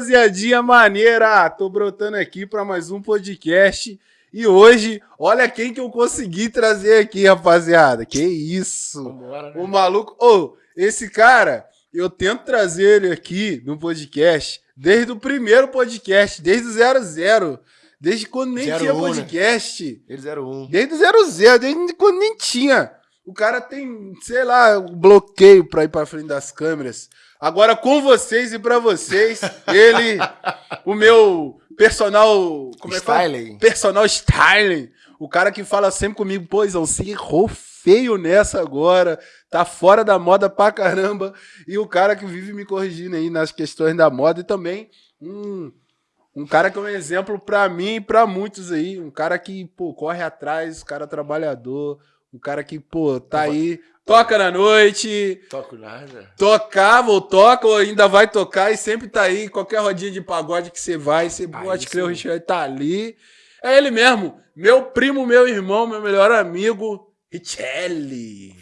rapaziadinha maneira! Tô brotando aqui para mais um podcast. E hoje, olha quem que eu consegui trazer aqui, rapaziada. Que isso! Vambora, né? O maluco. Ô, oh, esse cara, eu tento trazer ele aqui no podcast desde o primeiro podcast, desde o 00. Desde quando nem tinha um, né? podcast. Né? Desde o 01. Desde o 00, desde quando nem tinha. O cara tem, sei lá, um bloqueio pra ir pra frente das câmeras. Agora com vocês e para vocês, ele, o meu personal, como styling. é que Personal styling. O cara que fala sempre comigo, pô, você errou feio nessa agora, tá fora da moda pra caramba. E o cara que vive me corrigindo aí nas questões da moda e também um, um cara que é um exemplo para mim e pra muitos aí. Um cara que, pô, corre atrás, um cara trabalhador, um cara que, pô, tá aí Toca na noite. Toco nada. Tocava ou toca ou ainda vai tocar e sempre tá aí. Qualquer rodinha de pagode que você vai, você pode crer, o Richard tá ali. É ele mesmo. Meu primo, meu irmão, meu melhor amigo, Richelli.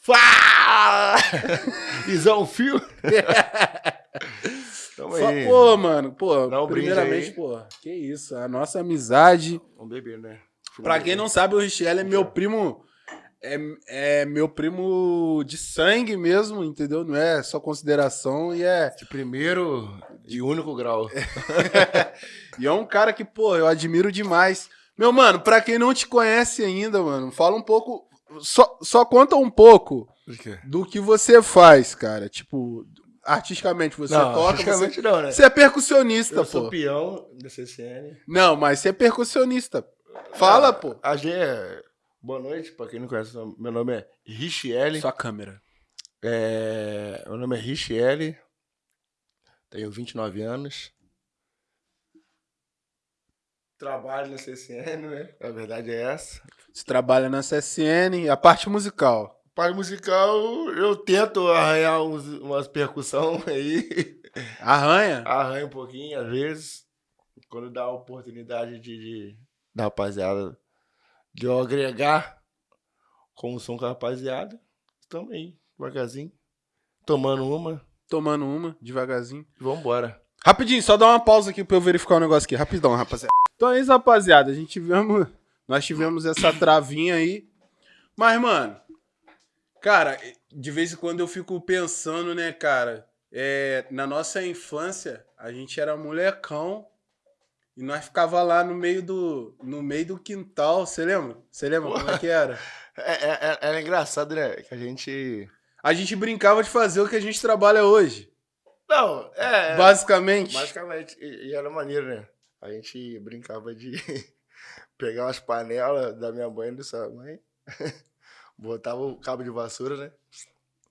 Fala! Isão Fio. Tamo aí. Pô, mano, pô, Dá um primeiramente, pô, que isso, a nossa amizade. Vamos beber, né? Pra quem não sabe, o Richelli é meu primo é, é meu primo de sangue mesmo, entendeu? Não é só consideração e é. De primeiro e único grau. e é um cara que, pô, eu admiro demais. Meu mano, pra quem não te conhece ainda, mano, fala um pouco. Só, só conta um pouco do que você faz, cara. Tipo, artisticamente você não, toca. Artisticamente você, não, né? Você é percussionista, eu pô. sou peão da CCN. Não, mas você é percussionista. Fala, ah, pô. A G é Boa noite, para quem não conhece, meu nome é Richiele. Sua câmera. É, meu nome é Richiele, tenho 29 anos. Trabalho na CSN, né? A verdade é essa. Você trabalha na CSN, a parte musical. A parte musical, eu tento arranhar uns, umas percussão aí. Arranha? Arranha um pouquinho, às vezes. Quando dá a oportunidade de, de da rapaziada de eu agregar como som com a rapaziada. Estamos aí, devagarzinho. Tomando uma. Tomando uma, devagarzinho. Vambora. Rapidinho, só dá uma pausa aqui pra eu verificar o um negócio aqui. Rapidão, rapaziada. Então é isso, rapaziada. A gente tivemos. Nós tivemos essa travinha aí. Mas, mano. Cara, de vez em quando eu fico pensando, né, cara? É, na nossa infância, a gente era molecão e nós ficava lá no meio do, no meio do quintal, você lembra? Você lembra Pô, como é que era? É, é, é, era engraçado, né? Que a gente... A gente brincava de fazer o que a gente trabalha hoje. Não, é... é basicamente. Basicamente. E, e era maneiro, né? A gente brincava de pegar umas panelas da minha mãe e da sua mãe, botava o cabo de vassoura, né?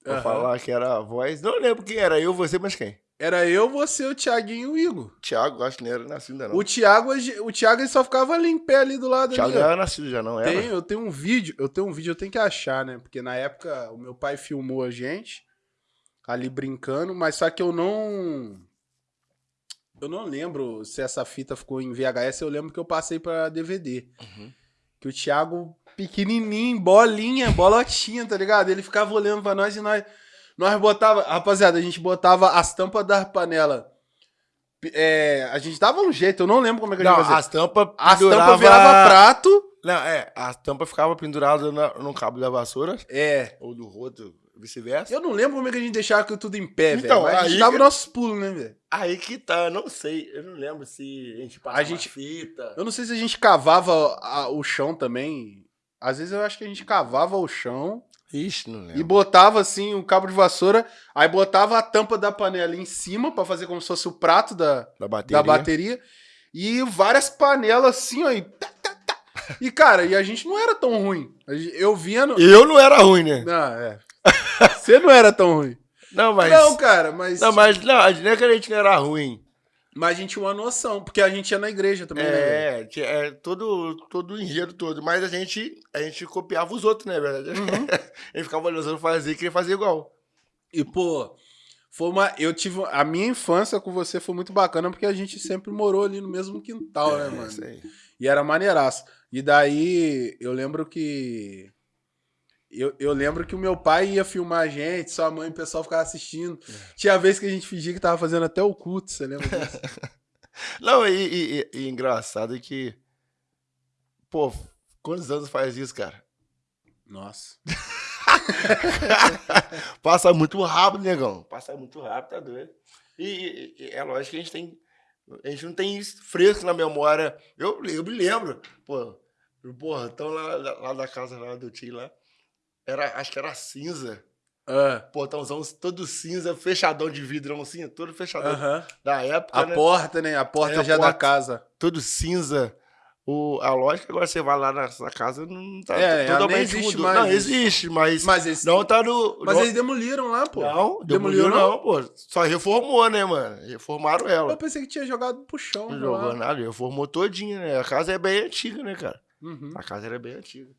Pra uhum. falar que era a voz. Não lembro quem era, eu, você, mas quem? Era eu, você, o Thiaguinho e o Igor. Thiago, acho que nem era nascido ainda não. O Thiago, o Thiago ele só ficava ali em pé ali do lado. Thiago ali, era nascido já, não era? Tem, eu tenho um vídeo, eu tenho um vídeo, eu tenho que achar, né? Porque na época o meu pai filmou a gente ali brincando, mas só que eu não... Eu não lembro se essa fita ficou em VHS, eu lembro que eu passei pra DVD. Uhum. Que o Thiago, pequenininho, bolinha, bolotinha, tá ligado? Ele ficava olhando pra nós e nós... Nós botava, rapaziada, a gente botava as tampas da panela. É, a gente dava um jeito, eu não lembro como é que a gente não, fazia. As tampas As tampas virava prato. Não, é, as tampas ficavam penduradas no cabo da vassoura. É. Ou do roto, vice-versa. Eu não lembro como é que a gente deixava tudo em pé, então, velho. Mas a gente dava nossos pulos, né, velho? Aí que tá, eu não sei. Eu não lembro se a gente passava a gente... fita. Eu não sei se a gente cavava a, o chão também. Às vezes eu acho que a gente cavava o chão. Ixi, não lembro. E botava assim o cabo de vassoura, aí botava a tampa da panela em cima para fazer como se fosse o prato da, da, bateria. da bateria. E várias panelas assim, ó. E, tá, tá, tá. e cara, e a gente não era tão ruim. Eu via. No... Eu não era ruim, né? Não, é. Você não era tão ruim. Não, mas. Não, cara, mas. Não, mas não, não é que a gente não era ruim. Mas a gente tinha uma noção, porque a gente ia na igreja também, é, né? É, todo, todo o enredo todo. Mas a gente, a gente copiava os outros, né, verdade? Uhum. a gente ficava olhando os outros fazer e queria fazer igual. E, pô, foi uma. Eu tive. A minha infância com você foi muito bacana, porque a gente sempre morou ali no mesmo quintal, né, é, né, mano? Sei. E era maneiraço. E daí, eu lembro que. Eu, eu lembro que o meu pai ia filmar a gente, sua mãe e o pessoal ficava assistindo. É. Tinha vez que a gente fingia que tava fazendo até o culto, você lembra disso? Não, e, e, e, engraçado é que. Pô, quantos anos faz isso, cara? Nossa. Passa muito rápido, negão. Passa muito rápido, tá doido. E, e, é lógico que a gente tem. A gente não tem isso fresco na memória. Eu, eu me lembro. Pô, porra, então lá, lá da casa lá do tio lá. Era, acho que era cinza. Portãozão todo cinza, fechadão de vidrão assim, todo fechadão uh -huh. da época. A né? porta, né? A porta é, já a porta, da casa. Todo cinza. O, a lógica, agora você vai lá nessa casa, não tá é, totalmente existe. Não, existe, mas, mas esse, não tá no... Mas não, eles demoliram lá, pô. Não, demoliram não, não, pô. Só reformou, né, mano? Reformaram ela. Eu pensei que tinha jogado pro chão. Não jogou nada, reformou todinha, né? A casa é bem antiga, né, cara? Uhum. A casa era bem antiga.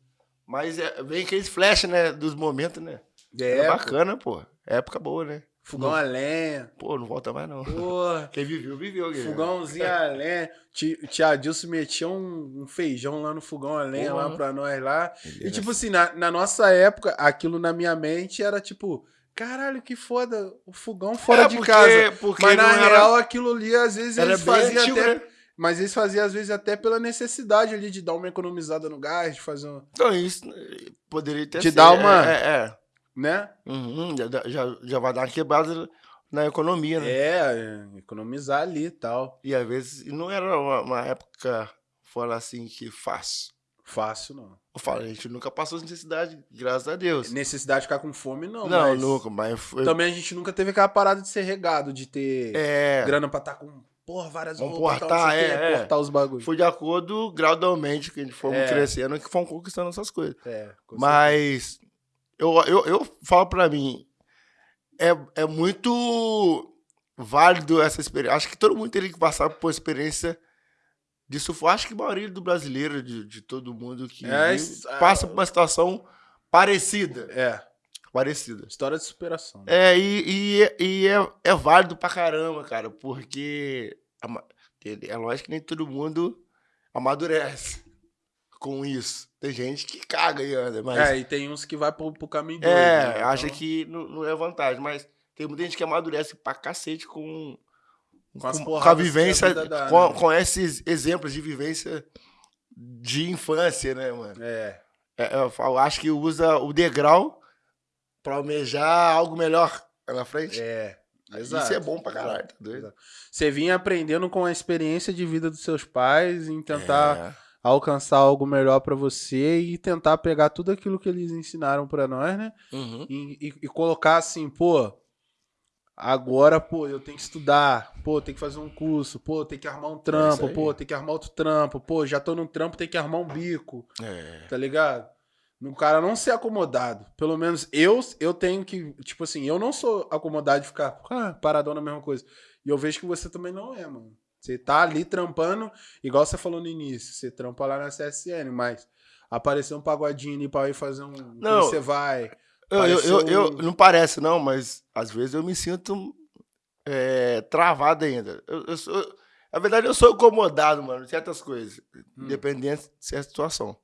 Mas é, vem aqueles flash, né, dos momentos, né? É, é bacana, pô. Época boa, né? Fogão não, a lenha. Pô, não volta mais não. Porra. Quem viveu, viveu. Quem Fogãozinho a lenha. Tia Dilson metia um, um, feijão lá no fogão a lenha Porra. lá pra nós lá. E tipo assim, na, na nossa época, aquilo na minha mente era tipo... Caralho, que foda, o fogão fora é, de porque, casa. Porque Mas na era... real, aquilo ali, às vezes, era eles faziam antigo, até... Né? Mas eles faziam, às vezes, até pela necessidade ali de dar uma economizada no gás, de fazer um... Não, isso poderia ter De dar uma... É, é. Né? Uhum, já, já, já vai dar uma quebrada na economia, né? É, economizar ali e tal. E às vezes não era uma, uma época, fora assim, que fácil. Fácil, não. Eu falo, a gente nunca passou necessidade, graças a Deus. Necessidade de ficar com fome, não. Não, mas... nunca, mas... Foi... Também a gente nunca teve aquela parada de ser regado, de ter é... grana pra estar tá com porra, várias Vamos portar, é, é. portar os bagulhos. Foi de acordo, gradualmente, que a gente fomos É. crescendo, que fomos conquistando essas coisas. É, com Mas eu, eu, eu falo pra mim, é, é muito válido essa experiência. Acho que todo mundo teria que passar por uma experiência de sufoco. Acho que a maioria do brasileiro, de, de todo mundo que É, vive, é. passa por uma situação parecida. É, Parecida. história de superação. É, e, e, e é, é válido pra caramba, cara, porque é lógico que nem todo mundo amadurece com isso. Tem gente que caga e anda, mas É, e tem uns que vai pro, pro caminho doido. é, né? acha Então, que não, não é vantagem, mas tem muita gente que amadurece pra cacete com, Com com, com a a vivência, dá, com, né? com esses exemplos de vivência de infância, né, mano? É, É, eu, falo, acho que usa o degrau pra almejar algo melhor lá na frente. é. Isso Exato. é bom pra caralho, tá doido? Exato. Você vinha aprendendo com a experiência de vida dos seus pais em tentar É. alcançar algo melhor pra você e tentar pegar tudo aquilo que eles ensinaram pra nós, né? Uhum. E, e- e colocar assim, pô, agora, pô, eu tenho que estudar, pô, tem que fazer um curso, pô, tem que arrumar um trampo, aí. pô, tem que arrumar outro trampo, pô, já tô num trampo, tem que arrumar um bico, É. tá ligado? No cara não ser acomodado. Pelo menos eu eu tenho que, tipo assim, eu não sou acomodado de ficar ah, paradão na mesma coisa. E eu vejo que você também não é, mano. Você tá ali trampando, igual você falou no início, você trampa lá na CSN, mas aparecer um pagodinho ali pra ir fazer um. Não. Você vai. Eu, eu, eu, Pareceu- eu- não parece, não, mas às vezes eu me sinto é, travado ainda. Eu, eu sou, na verdade, eu sou incomodado, mano, em certas coisas, Hum. dependendo de certa situação.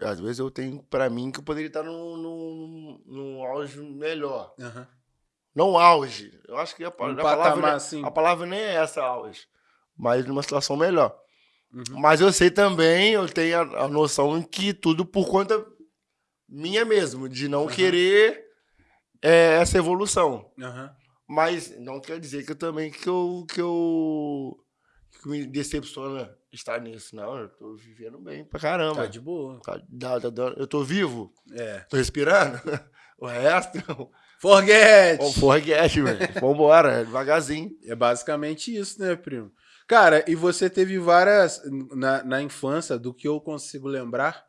Às vezes eu tenho pra mim que eu poderia estar num, num, num auge melhor. Aham. Não auge. Eu acho que a, Um a palavra, patamar assim. a palavra nem é essa auge, mas numa situação melhor. Uhum. Mas eu sei também, eu tenho a, a noção que tudo por conta minha mesmo, de não Aham. querer é, essa evolução. Mas não quer dizer que eu também que eu, que eu que me decepciona estar nisso. Não, eu tô vivendo bem pra caramba. Tá de boa. Tá- dá- tá dando- eu tô vivo, É. tô respirando. O resto, Forget! o forget, velho. Vambora, devagarzinho. É basicamente isso, né, primo? Cara, e você teve várias. Na, na infância, do que eu consigo lembrar,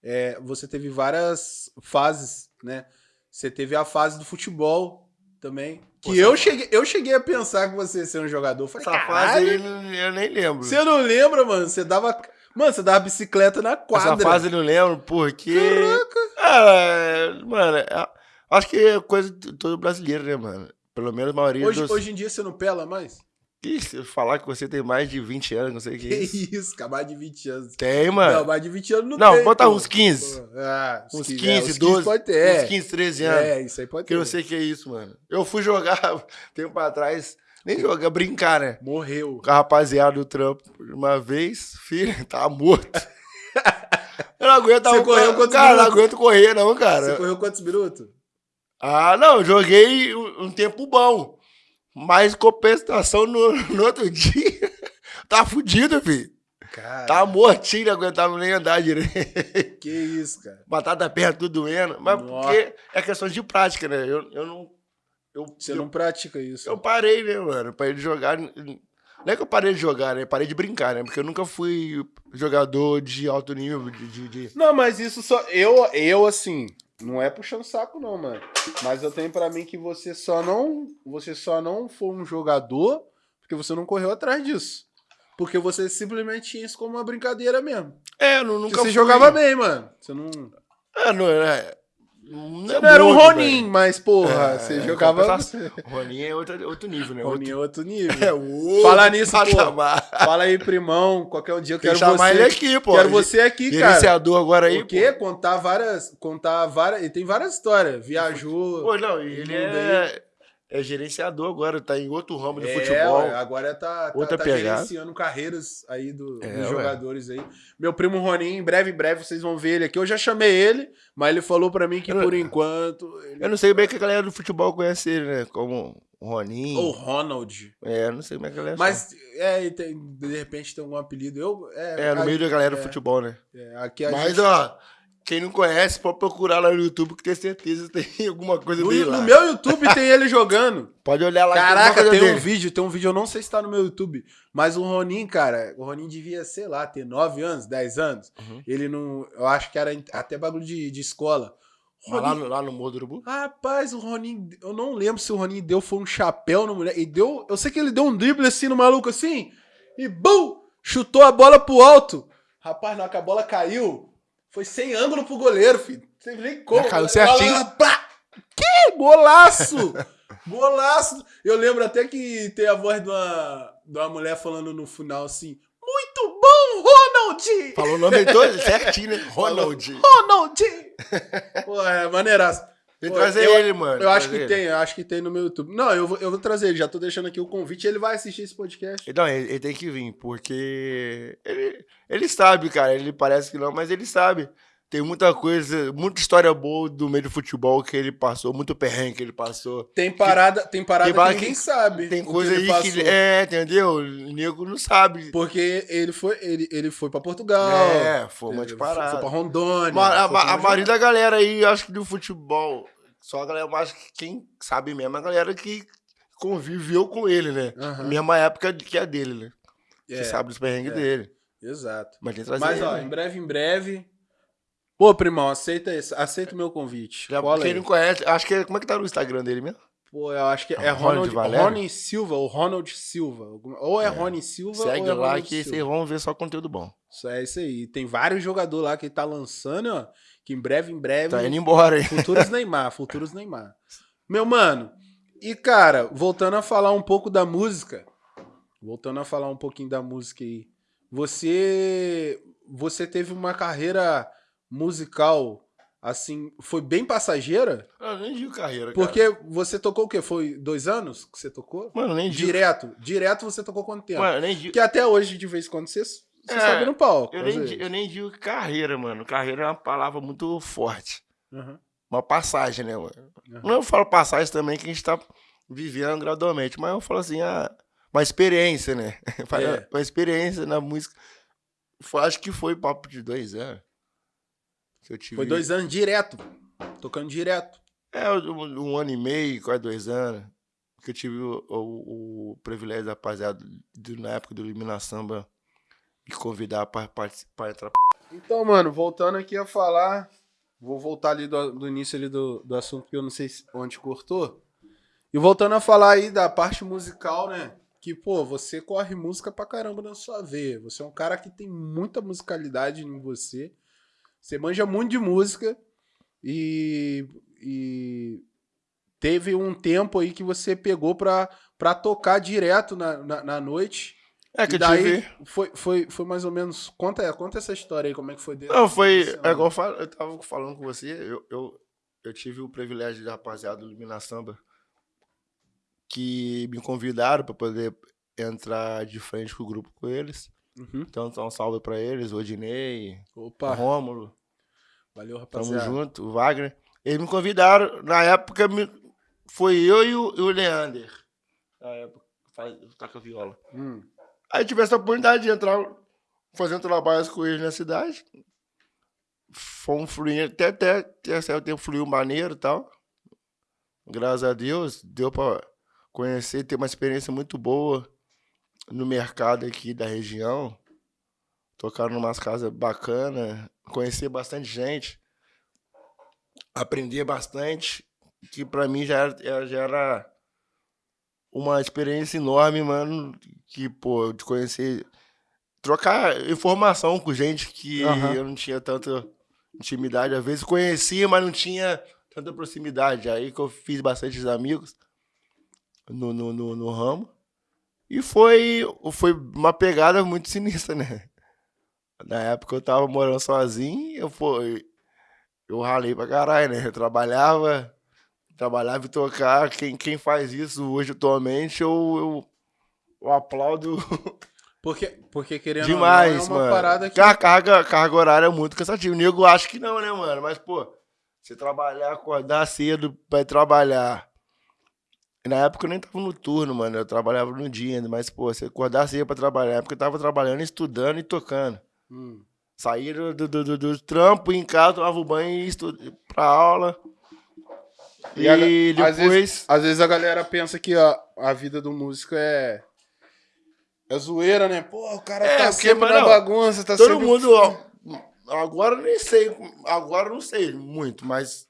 é, você teve várias fases, né? Você teve a fase do futebol também. Que eu cheguei, eu cheguei a pensar que você ia ser um jogador. Falei, Essa fase "Caralho, aí eu nem lembro. Você não lembra, mano? Você dava. Mano, você dava bicicleta na quadra. Essa fase eu não lembro porque. Ah, mano, é- acho que é coisa de todo brasileiro, né, mano? Pelo menos a maioria Hoje, dos. hoje em dia você não pela mais? Que falar que você tem mais de 20 anos, não sei o que, Que é isso. isso, cara, mais de 20 anos. Tem, mano. Não, mais de 20 anos não, Não, tem. bota pô. uns 15. Pô, Ah, Uns 15, 15, é, uns 12. pode ter. É. Uns 15, 13 anos. É, isso aí pode Que ter. eu não sei que é isso, mano. Eu fui jogar tempo atrás, nem jogar, brincar, né? Morreu. Com a rapaziada do trampo. Uma vez, filho, tava morto. Eu não aguento, Você não, correu cara, quantos cara, não minutos? aguento correr, não, cara. Você correu quantos minutos? Ah, não, eu joguei um tempo bom. Mas compensação no, no outro dia. Tá fudido, filho. Cara, Tá mortinho, não aguentava nem andar direito. que isso, cara. Batata perna tudo doendo. Mas Nossa. porque é questão de prática, né? Eu, eu não. Eu, Você eu, não pratica isso. eu parei, né, mano? Parei de jogar. Não é que eu parei de jogar, né? Parei de brincar, né? Porque eu nunca fui jogador de alto nível, de. de, de- Não, mas isso só. Eu, eu assim. Não é puxando saco, não, mano. Mas eu tenho pra mim que você só não. Você só não foi um jogador porque você não correu atrás disso. Porque você simplesmente tinha isso como uma brincadeira mesmo. É, eu Porque nunca você fui. jogava bem, mano. Você não. É, não, é, não, Você não era um Ronin, velho. mas, porra, É, você é, jogava. Ronin é outro, outro nível, né? Ronin é outro nível. É outro Falar nisso, pô. patamar. Fala aí, primão. Qualquer um dia eu quero chamar você. ele aqui, pô. Quero você aqui, cara. Gerenciador agora aí. Porque contar várias. Contar várias. Ele tem várias histórias. Viajou. Pô, não, ele é, é gerenciador agora, tá em outro ramo de É, futebol. ué, agora tá, tá, Outra tá pegada. gerenciando carreiras aí do- É, dos ué. jogadores aí. Meu primo Roninho, em breve, em breve vocês vão ver ele aqui. Eu já chamei ele, mas ele falou pra mim que Eu por enquanto. Ele... Eu não sei bem que a galera do futebol conhece ele, né? Como o Roninho. Ou Ronald. É, eu não sei como é que a galera Mas, é, tem- de repente tem algum apelido. Eu, é. É, no meio da galera do é, futebol, né? é, aqui a Mas, gente- ó, quem não conhece, pode procurar lá no YouTube, que tem certeza que tem alguma coisa no, dele no lá. meu YouTube tem ele jogando. Pode olhar lá. Caraca, coisa tem um vídeo, tem um vídeo, eu não sei se tá no meu YouTube, mas o Ronin, cara, o Ronin devia, sei lá, ter 9 anos, 10 anos. Uhum. Ele não. Eu acho que era até bagulho de, de escola. Mas lá Ronin, no, lá no Morro do Urubu? Rapaz, o Ronin, eu não lembro se o Ronin deu foi um chapéu no mulher. E deu, eu sei que ele deu um drible assim no maluco assim, e bum! Chutou a bola pro alto. Rapaz, na hora que a bola caiu, foi sem ângulo pro goleiro, filho. Você nem como. Caiu certinho. plá! Que golaço! Golaço! Eu lembro até que tem a voz de uma, de uma mulher falando no final assim: Muito bom, Ronald! Falou o nome todo certinho, né? Ronald. Ronald! Pô, é maneiraço. Tem que trazer eu- ele, mano. Eu acho que ele. tem, eu acho que tem no meu YouTube. Não, eu vou, eu vou trazer ele, já tô deixando aqui o convite, ele vai assistir esse podcast. Não, ele, ele tem que vir, porque ele, ele sabe, cara. Ele parece que não, mas ele sabe. Tem muita coisa, muita história boa do meio do futebol que ele passou, muito perrengue que ele passou. Tem parada, tem parada tem que parada ninguém que- sabe. Tem coisa ele aí que. passou. É, entendeu? O nego não sabe. Porque ele foi, ele, ele foi pra Portugal. É, foi uma de ele foi- Foi parada. pra Rondônia. Ma- a, a onde- maioria da galera aí, acho que do futebol, só a galera mais que quem sabe mesmo, é a galera que conviveu com ele, né? Aham. Mesma época que a dele, né? É, Que sabe dos perrengues é. dele. Exato. Mas Mas, ó, em breve, em breve. Pô, primão, aceita esse, aceita o meu convite. Já, Cola quem aí. não conhece, acho que é, como é que tá no Instagram dele mesmo? Pô, eu acho que é Ronald Ronald, Valério? Rony Silva, ou Ronald Silva. Ou é, Rony Silva Segue ou é lá Ronald que Silva. vocês vão ver só conteúdo bom. Isso é isso aí. Tem vários jogadores lá que ele tá lançando, ó. Que em breve, em breve. Tá indo embora, hein? Futuros Neymar, futuros Neymar. Meu mano, e cara, voltando a falar um pouco da música, voltando a falar um pouquinho da música aí, você você teve uma carreira musical assim, foi bem passageira? Eu nem digo carreira, cara. Porque você tocou o quê? Foi dois anos que você tocou? Mano, eu nem digo. Direto, direto você tocou quanto tempo? Mano, eu nem digo. Porque até hoje, de vez em quando, você, você É, sobe no palco. Eu nem, eu nem digo carreira, mano. Carreira é uma palavra muito forte. Uhum, Uma passagem, né, mano? uhum. Não eu falo passagem também que a gente tá vivendo gradualmente, mas eu falo assim, ah, uma experiência, né? É. Uma experiência na música. Acho que foi papo de dois anos. Tive. Foi dois anos direto, tocando direto. É, um, um ano e meio, quase dois anos. Que eu tive o, o- o privilégio da rapaziada, na época do Elimina Samba, de convidar pra participar, entrar. Então, mano, voltando aqui a falar, vou voltar ali do, do início ali do, do assunto que eu não sei se- onde cortou. E voltando a falar aí da parte musical, né? Que, pô, você corre música pra caramba na sua veia. Você é um cara que tem muita musicalidade em você. Você manja muito de música e, e teve um tempo aí que você pegou pra, pra tocar direto na, na, na noite. É que e daí foi, foi, foi mais ou menos. Conta, conta essa história aí, como é que foi dele. Não, foi. É igual eu, falo, eu tava falando com você, eu, eu, eu tive o privilégio de rapaziada do Lumina Samba que me convidaram para poder entrar de frente com o grupo com eles. Uhum. Então, então um salve para eles, o Odinei, Opa, o Rômulo, valeu, tamo rapaziada. junto, o Wagner. Eles me convidaram, na época me- foi eu e o, e o Leander. Na época, faz, toca viola. Hum. Aí tive essa oportunidade de entrar fazendo trabalhos com eles na cidade. Fomos fluindo, até, até, até certo tempo fluiu maneiro e tal. Graças a Deus, deu pra conhecer, ter uma experiência muito boa no mercado aqui da região. Tocar numas casas bacanas, conhecer bastante gente, aprender bastante, que pra mim já era, já era uma experiência enorme, mano, que, pô, de conhecer, trocar informação com gente que Aham. eu não tinha tanta intimidade, às vezes conhecia, mas não tinha tanta proximidade. Aí que eu fiz bastante amigos no, no, no, no ramo. E foi, foi uma pegada muito sinistra, né? Na época eu tava morando sozinho, eu fui, eu ralei pra caralho, né? Eu trabalhava, trabalhava e tocar. Quem, quem faz isso hoje atualmente, eu, eu, eu aplaudo Porque, porque querendo demais, ou não, é uma mano. parada que. A carga, carga horária é muito cansativa. O nego acha que não, né, mano? Mas, pô, você trabalhar, acordar cedo pra ir trabalhar. Na época eu nem tava no turno, mano. Eu trabalhava no dia ainda. Mas, pô, você acordar cedo pra trabalhar. Na época eu tava trabalhando, estudando e tocando. Hum. Saía do, do, do, do- do trampo, em casa, tomava o banho e estu... pra aula. E, E a- depois. às vezes- Às vezes a galera pensa que a, a vida do músico é. É zoeira, né? Pô, o cara É, tá porque, sempre na bagunça, tá Todo sempre. mundo, ó, agora eu nem sei, agora eu não sei muito, mas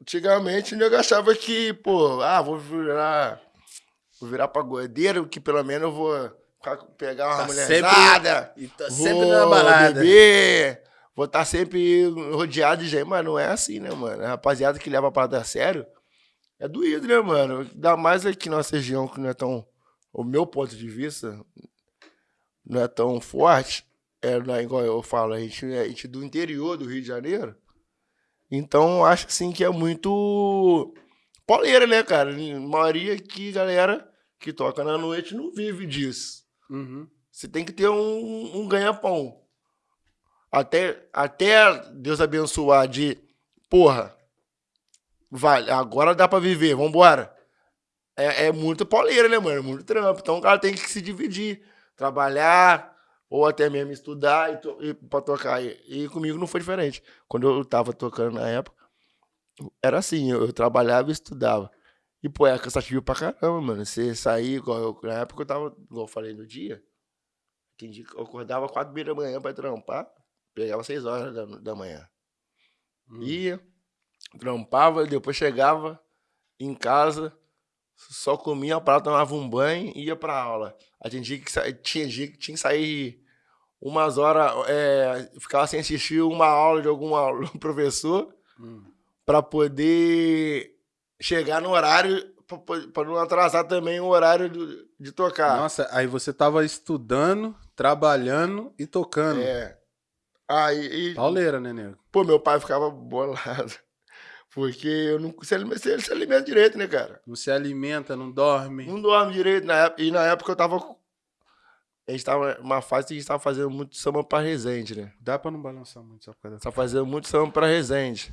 antigamente nego achava que, pô, ah, vou virar, vou virar pagodeiro, que pelo menos eu vou pegar uma Tá mulherzada, E tá vou sempre na balada. beber, vou estar sempre rodeado de gente, mas não é assim, né, mano? A rapaziada que leva a parada a sério é doído, né, mano? Ainda mais aqui na nossa região, que não é tão, o meu ponto de vista, não é tão forte, é não é igual eu falo, a gente, a gente é do interior do Rio de Janeiro. Então, acho assim que é muito poleira, né, cara? A maioria aqui, galera que toca na noite não vive disso. Uhum. Você tem que ter um, um ganha-pão. Até, até Deus abençoar de, porra, vai, agora dá pra viver, vambora. É, é muito poleira, né, mano? É muito trampo. Então o cara tem que se dividir, trabalhar, ou até mesmo estudar e, to, e pra tocar. E, e comigo não foi diferente. Quando eu tava tocando na época, era assim, eu, eu trabalhava e estudava. E, pô, é cansativo pra caramba, mano. Você sair, igual eu, na época eu tava, igual eu falei no dia, que eu acordava quatro da manhã pra trampar, pegava seis horas da, da manhã. Hum. Ia, trampava, depois chegava em casa, só comia prato, tomava um banho e ia pra aula. Aí tinha dia que, tinha que tinha que sair umas horas, é, ficava sem assistir uma aula de algum professor Hum. pra poder chegar no horário, pra não atrasar também o horário do- de tocar. Nossa, aí você tava estudando, trabalhando e tocando. É. Aí, e- Pauleira, né, nego? pô, meu pai ficava bolado. Porque eu não se alimenta, se- se alimenta direito, né, cara? Não se alimenta, não dorme. Não dorme direito na época. E na época eu tava. A gente tava numa fase que a gente tava fazendo muito samba pra Resende, né? Dá pra não balançar muito só por causa da... Tava fazendo muito samba pra Resende.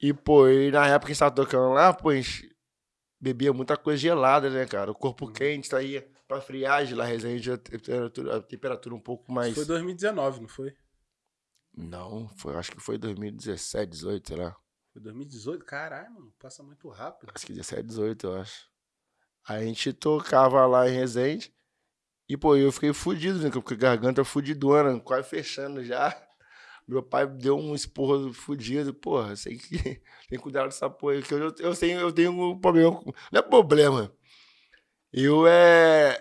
E, pô, e na época que a gente tava tocando lá, pô, a gente bebia muita coisa gelada, né, cara? O corpo quente saía pra friagem lá, Resende, a temperatura, a temperatura um pouco mais. Foi 2019, não foi? Não, foi, acho que foi 2017, 18, sei lá. Foi 2018? Caralho, mano, passa muito rápido. Acho que 17, 18, eu acho. Aí a gente tocava lá em Resende. E, pô, eu fiquei fudido, né? A garganta fudidona, quase fechando já. Meu pai deu um esporro fudido. Porra, sei que tem que cuidar dessa porra. Que eu, eu, sei, eu tenho um problema. Não é problema. Eu é.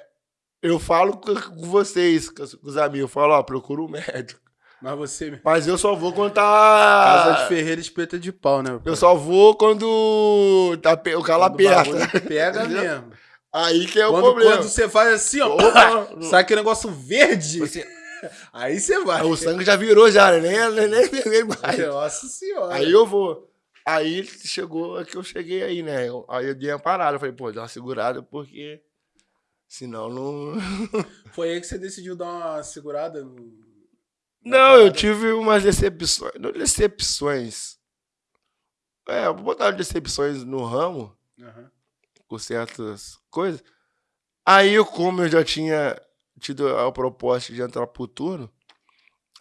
Eu falo com vocês, com os com os amigos. Eu falo, ó, procura um médico. Mas você. Mas eu só vou quando tá. Casa de Ferreira espeta de pau, né? Eu só vou quando tá, pe- o calo o aperta. Pega mesmo. Aí que é o quando, problema. quando você faz assim, ó. Opa! Sabe aquele negócio verde? Você- Aí você vai. o sangue já virou já, né? Nem, nem, nem vermelho mais. Nossa senhora. Aí eu vou. Aí chegou é que eu cheguei aí, né? Eu- Aí eu dei uma parada. Eu falei, pô, dá uma segurada, porque senão não. Foi aí que você decidiu dar uma segurada no. Não, eu tive umas decepções. Não decepções. É, vou botar decepções no ramo, Aham. com certas coisas. Aí, como eu já tinha tido a proposta de entrar pro turno,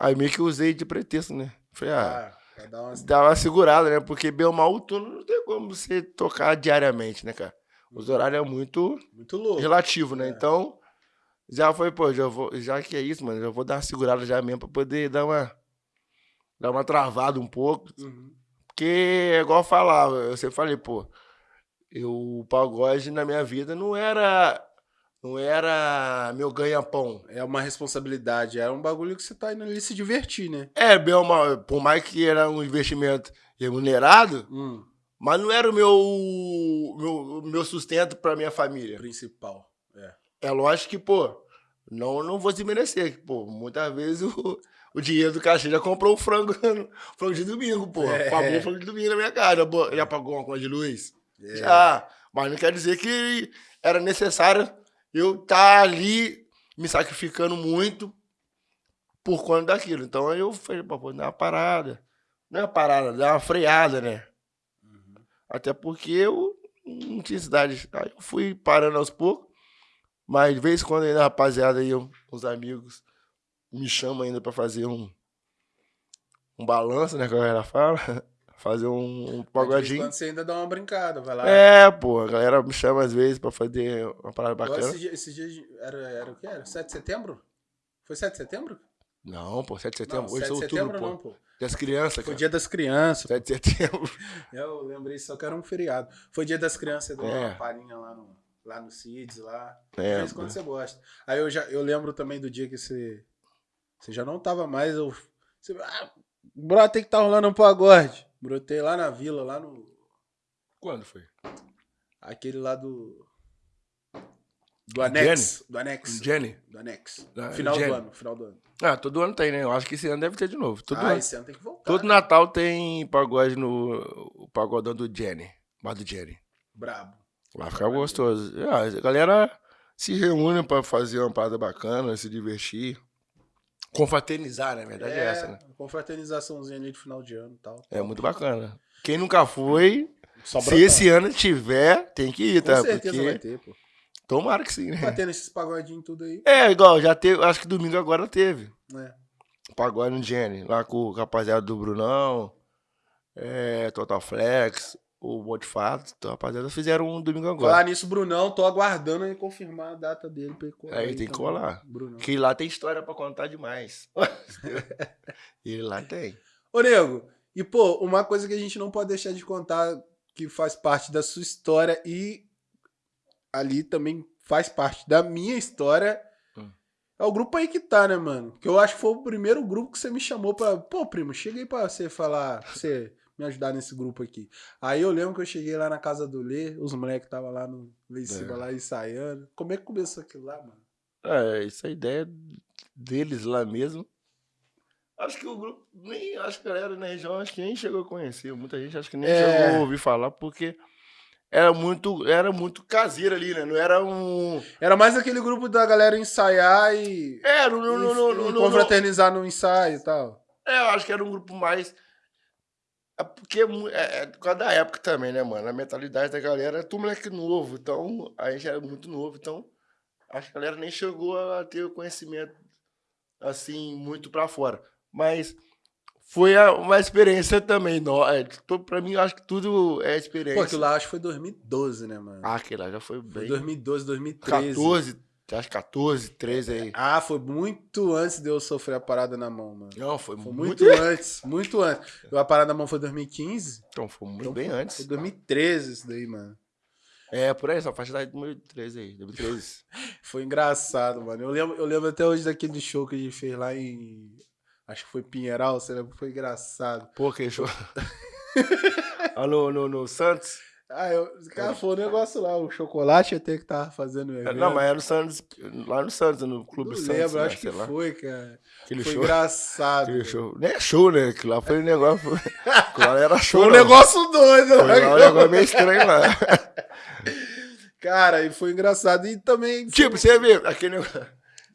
aí meio que usei de pretexto, né? Falei, ah, Ah, dar uma. dá uma segurada, né? Porque bem ou mal o turno não tem como você tocar diariamente, né, cara? Os horários é muito Muito louco. relativo, né? É. Então, já foi, pô, já, vou, já que é isso, mano, já vou dar uma segurada já mesmo pra poder dar uma, dar uma travada um pouco. Uhum. Porque, é igual eu falava, eu sempre falei, pô, eu, o pagode na minha vida não era, não era meu ganha-pão. É uma responsabilidade. É um bagulho que você tá indo ali se divertir, né? É, bem ou mal, por mais que era um investimento remunerado, Hum, mas não era o meu, meu, meu sustento pra minha família. principal. É. Lógico que, pô, não, não vou desmerecer. que, Pô, muitas vezes o, o dinheiro do cachê já comprou o frango, frango de domingo, pô. É. Pagou o frango de domingo na minha casa. Já, pagou uma conta de luz? É. Já. Mas não quer dizer que era necessário eu estar ali me sacrificando muito por conta daquilo. Então aí eu falei, pô, dar uma parada. Não é uma parada, dar uma freada, né? Uhum. Até porque eu não tinha cidade. Aí eu fui parando aos poucos. Mas de vez em quando ainda, rapaziada aí, eu- os amigos, me chamam ainda pra fazer um, um balanço, né? Que a galera fala. Fazer um, um pagodinho. quando você ainda dá uma brincada, vai lá. É, pô, a galera me chama às vezes pra fazer uma parada bacana. Esses dias, esses dias era, era o que era? 7 de setembro? Foi 7 de setembro? Não, pô, 7 de setembro. não, Hoje é 7 de outubro, setembro pô. não, pô. Das crianças, Foi cara. dia das crianças. 7 de setembro. Eu lembrei só que era um feriado. Foi dia das crianças, deu É. uma palhinha lá no, lá no CIDS, lá. É, em quando você gosta. Aí eu, já, eu lembro também do dia que você. Você já não tava mais. Eu, você, ah, bro, tem que estar tá rolando um pagode. Brotei lá na vila, lá no. Quando foi? Aquele lá do. Do anexo. Do anexo. Jenny? Do anexo. Da- Final Jenny. do ano, final do ano. Ah, todo ano tem, né? Eu acho que esse ano deve ter de novo. Todo ah, ano. esse ano tem que voltar. Todo né? Natal tem pagode no o pagodão do Jenny. Bar do Jenny. Brabo. Lá fica gostoso. Ah, a galera se reúne pra fazer uma parada bacana, se divertir. Confraternizar, né? A verdade é, essa, né? confraternizaçãozinha ali de final de ano e tal. É muito bacana. Quem nunca foi, Só se esse ano tiver, tem que ir, Com tá? certeza Porque vai ter, pô. tomara que sim, Tá né? tendo esses pagodinhos tudo aí, É, igual, já teve, acho que domingo agora teve. né? Pagode no Jenny, lá com o rapaziada do Brunão, é, Total Flex, o Motifato, então, rapaziada, fizeram um domingo agora. Falar nisso, Brunão, tô aguardando ele confirmar a data dele pra ele colar. Aí aí tem que também. colar. Brunão. Que lá tem história pra contar demais. e lá tem. Ô, nego, e pô, uma coisa que a gente não pode deixar de contar que faz parte da sua história e ali também faz parte da minha história Hum. é o grupo aí que tá, né, mano? Que eu acho que foi o primeiro grupo que você me chamou pra. Pô, primo, chega aí pra você falar, pra você me ajudar nesse grupo aqui. Aí eu lembro que eu cheguei lá na casa do Lê, os moleques estavam lá, no, lá em cima, É. lá ensaiando. Como é que começou aquilo lá, mano? É, isso é a ideia deles lá mesmo. Acho que o grupo, nem, acho que a galera na região, acho que nem chegou a conhecer. Muita gente acho que nem É. chegou a ouvir falar, porque era muito, era muito caseiro ali, né? Não era um... Era mais aquele grupo da galera ensaiar e. É, não, não, não, não, não, não, confraternizar no ensaio e tal. É, eu acho que era um grupo mais. É porque é é, é por causa da época também, né, mano? A mentalidade da galera é tudo moleque novo. Então, a gente era muito novo. Então, acho que a galera nem chegou a ter o conhecimento, assim, muito pra fora. Mas foi uma experiência também. No, é, pra mim, acho que tudo é experiência. Pô, aquilo lá acho que foi 2012, né, mano? Ah, aquele lá já foi foi bem. 2012, 2013. 14, acho que 14, 13 aí. Ah, foi muito antes de eu sofrer a parada na mão, mano. Não, foi, Foi muito. muito antes, muito antes. A parada na mão foi 2015. Então, foi muito Então bem foi, antes. Foi 2013 isso daí, mano. É, por aí, essa faixa da 2013 aí, 2013. Foi engraçado, mano. Eu lembro, eu lembro até hoje daquele show que a gente fez lá em. Acho que foi Pinheiral, você lembra? Foi engraçado. Pô, que show. ah, no, no, no Santos? Ah, eu, cara, foi o um negócio lá, o chocolate até que tava fazendo evento. Não, mas era no Santos, lá no Santos, no Clube não Santos. lembro, né, acho que lá. foi, cara. Aquele foi show. engraçado. Aquele show. Nem é show, né? Aquilo lá foi um negócio. Aquilo lá era show. Foi um negócio doido, foi né? um negócio meio estranho lá. Cara, e foi engraçado. E também. Tipo, você vê, aquele negócio.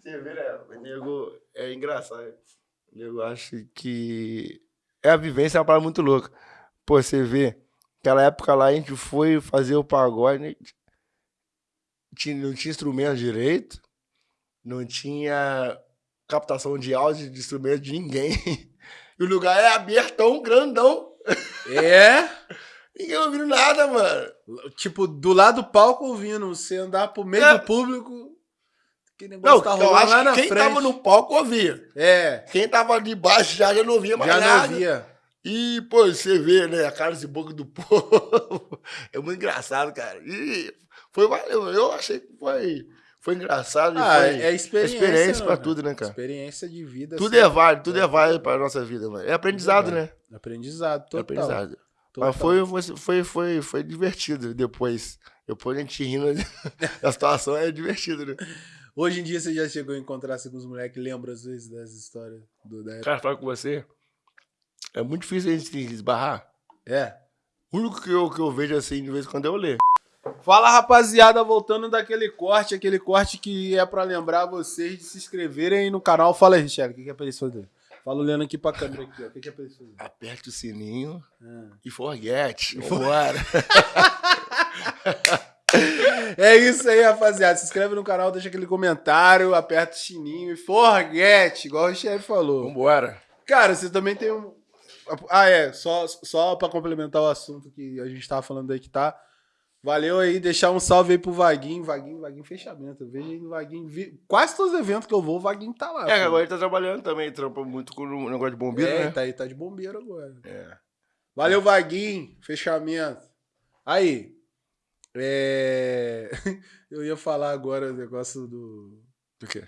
Você vê, né? O nego é engraçado. O nego acha que. É a vivência é uma parada muito louca. Pô, você vê. Aquela época lá a gente foi fazer o pagode, né? tinha, não tinha instrumento direito, não tinha captação de áudio de instrumento de ninguém. E o lugar é abertão, grandão. É? Ninguém ouvindo nada, mano. Tipo, do lado do palco ouvindo, você andar pro meio é. do público. Que negócio não, tá rolando lá na quem frente. tava no palco ouvia. É. Quem tava de baixo já, já não ouvia mais já nada. Já não ouvia. E, pô, você vê, né, a cara de boca do povo. é muito engraçado, cara. E foi valeu. Eu achei que foi, foi engraçado. Ah, foi é experiência. Experiência pra tudo, né, cara? Experiência de vida. Tudo é válido, tudo é, é válido pra nossa vida, mano. É aprendizado, né? Aprendizado, total. É aprendizado. Total. Mas foi, foi, foi, foi divertido depois. Depois a gente rindo a situação é divertido, né? Hoje em dia você já chegou a encontrar-se com os moleques que lembram às vezes das histórias do da Cara, fala com você. É muito difícil a gente esbarrar. É. O único que eu, que eu vejo assim de vez em quando é o Lê. Fala rapaziada, voltando daquele corte, aquele corte que é para lembrar vocês de se inscreverem no canal. Fala aí, Richard, o que, que é pra eles fazerem? Fala olhando aqui pra câmera aqui, ó. O que, que é pra eles fazerem? Aperte o sininho ah. e forget. Bora. É isso aí, rapaziada. Se inscreve no canal, deixa aquele comentário, aperta o sininho e forget, igual o chefe falou. Vambora. Cara, você também tem um. Ah, é. Só, só pra complementar o assunto que a gente tava falando aí que tá. Valeu aí, deixar um salve aí pro Vaguinho. Vaguinho, Vaguinho fechamento. Eu vejo aí no Vaguinho. Vi... Quase todos os eventos que eu vou, o Vaguinho tá lá. É, agora ele tá trabalhando também, trampa muito com o negócio de bombeiro, é, né? Tá aí, tá de bombeiro agora. É. Valeu, Vaguinho. Fechamento. Aí, é... Eu ia falar agora o negócio do. Do quê?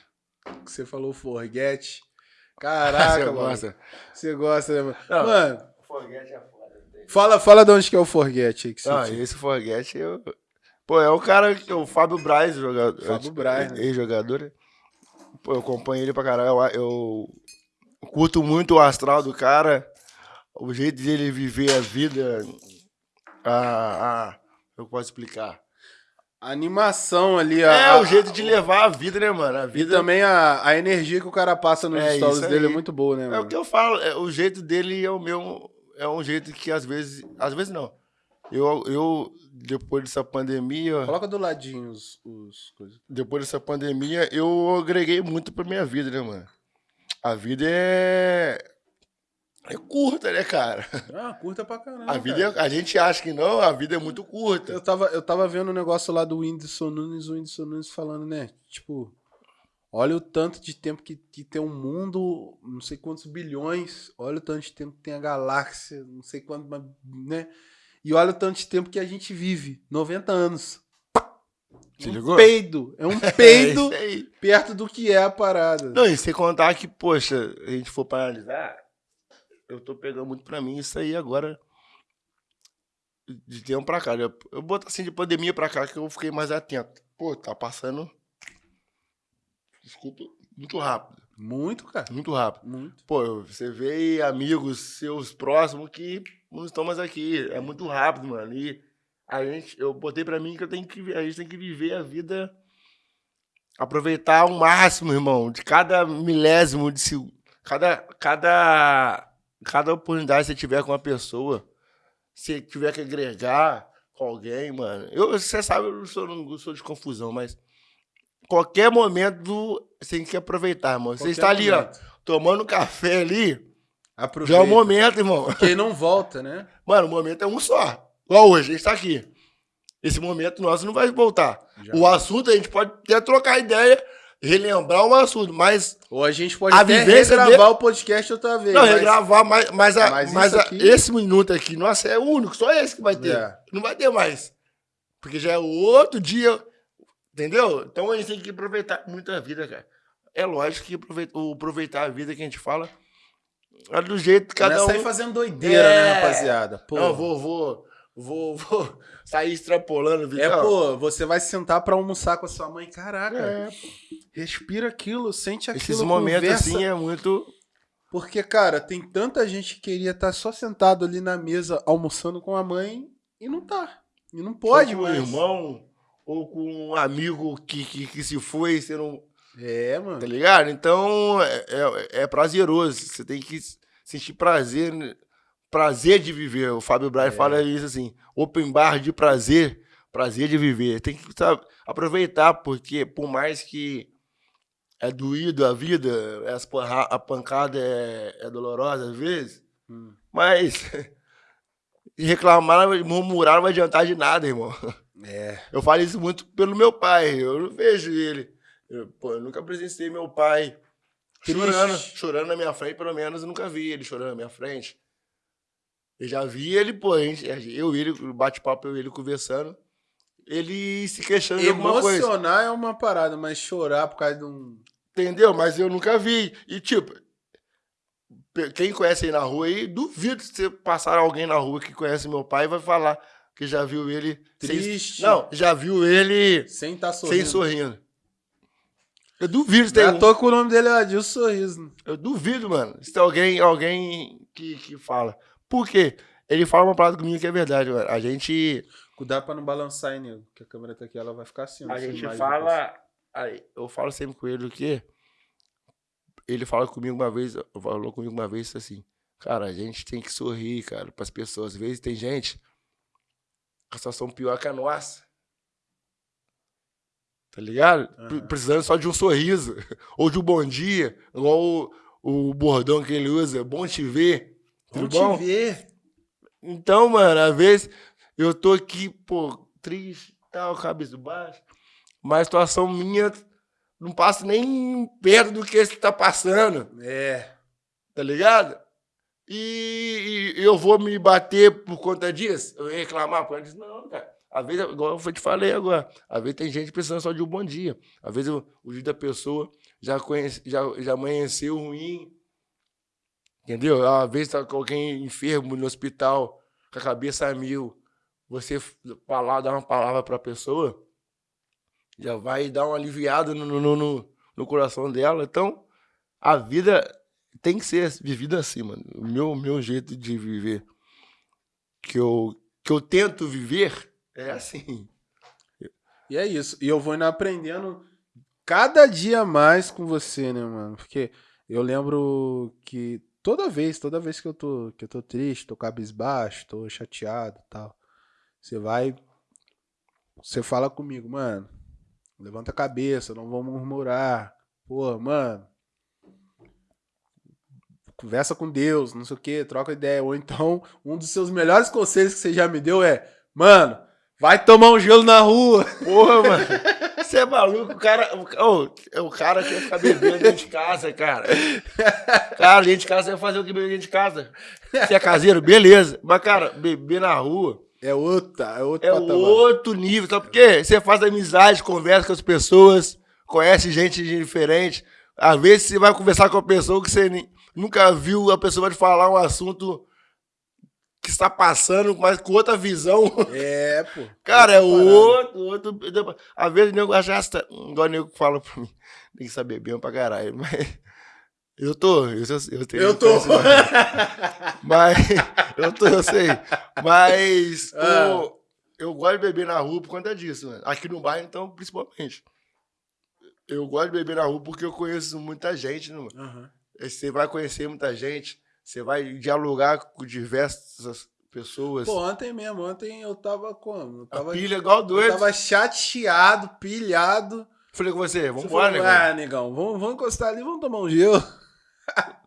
Que você falou Forget. Caraca, você mano. Gosta. Você gosta, né, mano? Não, mano. Forget é foda. Fala, fala de onde que é o Forget aí. Que ah, esse Forget eu. Pô, é o cara que. O Fábio Braz, jogador. Fábio Braz. Né? Ex-jogador. Pô, eu acompanho ele pra caralho. Eu, eu curto muito o astral do cara. O jeito dele viver a vida. A, a, eu posso explicar? A animação ali. A, é, o jeito de levar a vida, né, mano? A vida... E também a, a energia que o cara passa nos é, stories dele é muito boa, né, mano? É o que eu falo, é, o jeito dele é o meu. É um jeito que às vezes. Às vezes não. Eu, eu depois dessa pandemia. Coloca do ladinho os, os coisas. Depois dessa pandemia, eu agreguei muito pra minha vida, né, mano? A vida é é curta, né, cara? Ah, curta pra caramba. A vida, é, a gente acha que não, a vida é muito curta. Eu tava, eu tava vendo um negócio lá do Whindersson Nunes, o Whindersson Nunes falando, né? Tipo, olha o tanto de tempo que, que tem um mundo, não sei quantos bilhões, olha o tanto de tempo que tem a galáxia, não sei quanto, né? E olha o tanto de tempo que a gente vive, 90 anos. Você um ligou? peido. É um peido é perto do que é a parada. Não, e sem contar que, poxa, a gente for para analisar, eu tô pegando muito pra mim isso aí agora. De tempo pra cá. Eu, eu boto assim de pandemia pra cá que eu fiquei mais atento. Pô, tá passando. Desculpa, muito rápido. Muito, cara. Muito rápido. Muito. Pô, você vê amigos seus próximos que não estão mais aqui. É muito rápido, mano. E a gente, eu botei pra mim que eu tenho que, a gente tem que viver a vida, aproveitar ao máximo, irmão, de cada milésimo de cada, cada cada oportunidade que você tiver com uma pessoa, se tiver que agregar com alguém, mano. Eu, você sabe, eu não sou, não sou de confusão, mas qualquer momento você tem que aproveitar, irmão. Qualquer você está ali, momento. ó, tomando café ali. Aproveita. Já é o momento, irmão. Porque não volta, né? Mano, o momento é um só. Igual hoje, a gente tá aqui. Esse momento nosso não vai voltar. Já. O assunto a gente pode até trocar ideia relembrar um assunto, mas. Ou a gente pode a até regravar de... o podcast outra vez. Não, mas... regravar, mas, mas, a, mas, mas a, aqui... esse minuto aqui, nossa, é o único, só esse que vai ter. É. Não vai ter mais. Porque já é outro dia. Entendeu? Então a gente tem que aproveitar muito a vida, cara. É lógico que aproveitar, a vida que a gente fala é do jeito que cada Não é um... sair fazendo doideira, né, É. rapaziada? Pô, Não, vou, vou, vou, vou sair extrapolando. É, Vitão. pô, você vai sentar pra almoçar com a sua mãe, caraca. É, Respira aquilo, sente aquilo, Esses momentos conversa. assim é muito... Porque, cara, tem tanta gente que queria estar só sentado ali na mesa almoçando com a mãe e não tá. E não pode, ou com um mais. irmão, ou com um amigo que, que, que se foi, você não... É, mano. Tá ligado? Então, é, é, é prazeroso. Você tem que sentir prazer, né? Prazer de viver. O Fábio Braga É. fala isso assim, open bar de prazer, prazer de viver. Tem que sabe, aproveitar, porque por mais que é doído a vida, a pancada é, é dolorosa às vezes, Hum. mas reclamar, murmurar não vai adiantar de nada, irmão. É. Eu falo isso muito pelo meu pai. Eu não vejo ele. Eu, pô, eu nunca presenciei meu pai Triste. chorando, chorando na minha frente, pelo menos eu nunca vi ele chorando na minha frente. Eu já vi ele, pô, gente, eu e ele, bate-papo, eu e ele conversando, ele se queixando de alguma coisa. Emocionar é uma parada, mas chorar por causa de um. Entendeu? Mas eu nunca vi. E, tipo, quem conhece aí na rua aí, duvido se você passar alguém na rua que conhece meu pai vai falar que já viu ele sem- Triste. Não, já viu ele Sem estar sorrindo. sem sorrindo. Eu duvido se tem é à um- toa que o nome dele é Adilson Sorriso. Eu duvido, mano. Se tem alguém, alguém que, que fala. Por quê? Ele fala uma parada comigo que é verdade, mano. A gente. Cuidado pra não balançar, hein, nego? Que a câmera tá aqui, ela vai ficar assim. ó, A gente fala. Aí, eu falo sempre com ele o quê? Ele fala comigo uma vez, falou comigo uma vez assim, cara, a gente tem que sorrir, cara, pras pessoas. Às vezes tem gente com a situação pior que a nossa. Tá ligado? Aham. Precisando só de um sorriso. Ou de um bom dia. Igual o, o bordão que ele usa. Bom te ver. Tudo bom? te ver. Então, mano, às vezes eu tô aqui, pô, triste, tal, cabeça baixa. Mas a situação minha não passa nem perto do que você tá passando, É. tá ligado? E, e eu vou me bater por conta disso? Eu reclamar por conta disso? Não, cara. Às vezes, igual eu te falei agora, às vezes tem gente precisando só de um bom dia. Às vezes o, o dia da pessoa já, conhece, já, já amanheceu ruim, Entendeu? Às vezes tá com alguém enfermo no hospital, com a cabeça a mil. Você falar, dar uma palavra pra pessoa, já vai dar um aliviado no, no, no, no coração dela. Então, a vida tem que ser vivida assim, mano. O meu, meu jeito de viver, que eu, que eu tento viver, é assim. E é isso. E eu vou indo aprendendo cada dia mais com você, né, mano? Porque eu lembro que toda vez, toda vez que eu tô, que eu tô triste, tô cabisbaixo, tô chateado e tal, você vai, você fala comigo, mano, levanta a cabeça, não vamos murmurar. Pô, mano, conversa com Deus, não sei o que, troca ideia. Ou então, um dos seus melhores conselhos que você já me deu é, mano, vai tomar um gelo na rua. Porra, mano. Você é maluco, o cara. O, é o cara quer ficar bebendo dentro de casa, cara. Cara, dentro de casa vai fazer o que beber dentro de casa? Você é caseiro, beleza. Mas, cara, beber na rua É outra, é outro é patamar. outro nível. Sabe por quê? Você faz amizade, conversa com as pessoas, conhece gente diferente. Às vezes você vai conversar com uma pessoa que você nunca viu, a pessoa vai te falar um assunto que está passando, mas com outra visão. É, pô. Cara, é outro, outro. Às vezes o nego acha. Igual o nego fala pra mim. Tem que saber bem pra caralho. Mas. Eu tô. Eu, eu, eu, tenho- Eu tô. conheço, Mas. Eu tô, eu sei. Mas. Ah. o- eu gosto de beber na rua por conta disso, mano. Aqui no bairro, então, principalmente. Eu gosto de beber na rua porque eu conheço muita gente, né, mano? Aham. Você vai conhecer muita gente. Você vai dialogar com diversas pessoas. Pô, ontem mesmo, ontem eu tava como? Eu a tava, pilha igual eu doido. tava chateado, pilhado. Falei com você, vamos embora, negão. Ah, negão, vamos, vamos encostar ali, vamos tomar um gelo.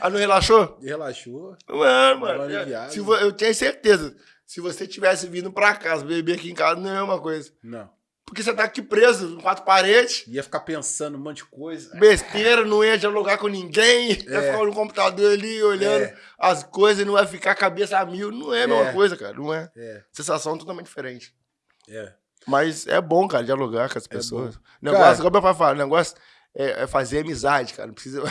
Ah, não relaxou? Relaxou. Mano, uma mano. aliviada. Se eu tenho certeza. Se você tivesse vindo pra casa, beber aqui em casa, não é a mesma coisa. Não. Porque você tá aqui preso, em quatro paredes, Ia ficar pensando um monte de coisa. besteira, não ia dialogar com ninguém, ia É. ficar no computador ali olhando É. as coisas, não vai ficar cabeça a mil. Não é a mesma É. coisa, cara. Não é. É, Sensação totalmente diferente. é. Mas é bom, cara, dialogar com as pessoas. bom. Negócio, Cara- como meu pai fala, o negócio é, é fazer amizade, cara. Não precisa.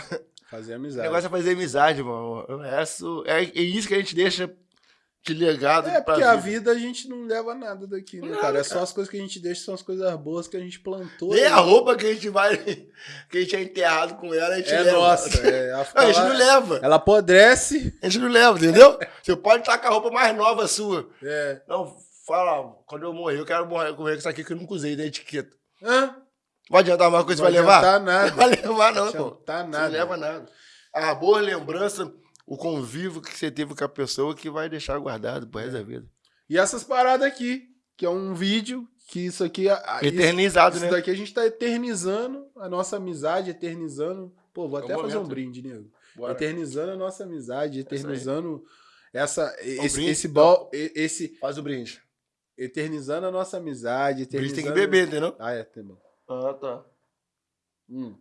Fazer O amizade. negócio é fazer amizade, mano. É isso, é, é isso que a gente deixa de legado É, porque a vida a gente não leva nada daqui, né, Nada, cara? É só cara. as coisas que a gente deixa, são as coisas boas que a gente plantou. Nem né? a roupa que a gente vai. que a gente é enterrado com ela, a gente É leva. nossa. É, ela, Não, a gente lá- não leva. ela apodrece. A gente não leva, entendeu? Você pode estar com a roupa mais nova sua. É. Não, fala, quando eu morrer, eu quero morrer com isso aqui que eu nunca usei da etiqueta. Hã? Vai adiantar uma coisa não pra levar? adiantar Não nada. vai levar, não, Não pô. Não nada. leva nada. A boa lembrança, o convívio que você teve com a pessoa que vai deixar guardado pro resto da vida. E essas paradas aqui, que é um vídeo, que isso aqui... a- Eternizado, isso, né? isso daqui a gente tá eternizando a nossa amizade, eternizando... Pô, vou É até fazer um momento. brinde, nego. Bora. Eternizando a nossa amizade, eternizando essa, esse, brinde, esse, bol, e- esse, Faz o brinde. eternizando a nossa amizade, O brinde eternizando... tem que beber, entendeu? Ah, é, tá bom. Ah, tá. Hum.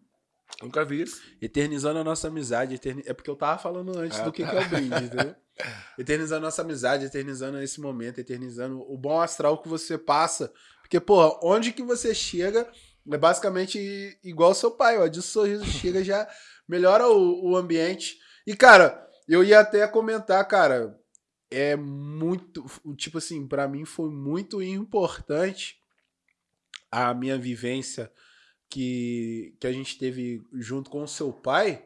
Nunca vi isso. Eternizando a nossa amizade, eterni... é porque eu tava falando antes Ah, do que, tá. que é o brinde, entendeu? Eternizando a nossa amizade, eternizando esse momento, eternizando o bom astral que você passa. Porque, porra, onde que você chega é basicamente igual seu pai, ó. De sorriso chega já melhora o, o ambiente. E, cara, eu ia até comentar, cara, é muito. Tipo assim, pra mim foi muito importante a minha vivência que, que a gente teve junto com o seu pai,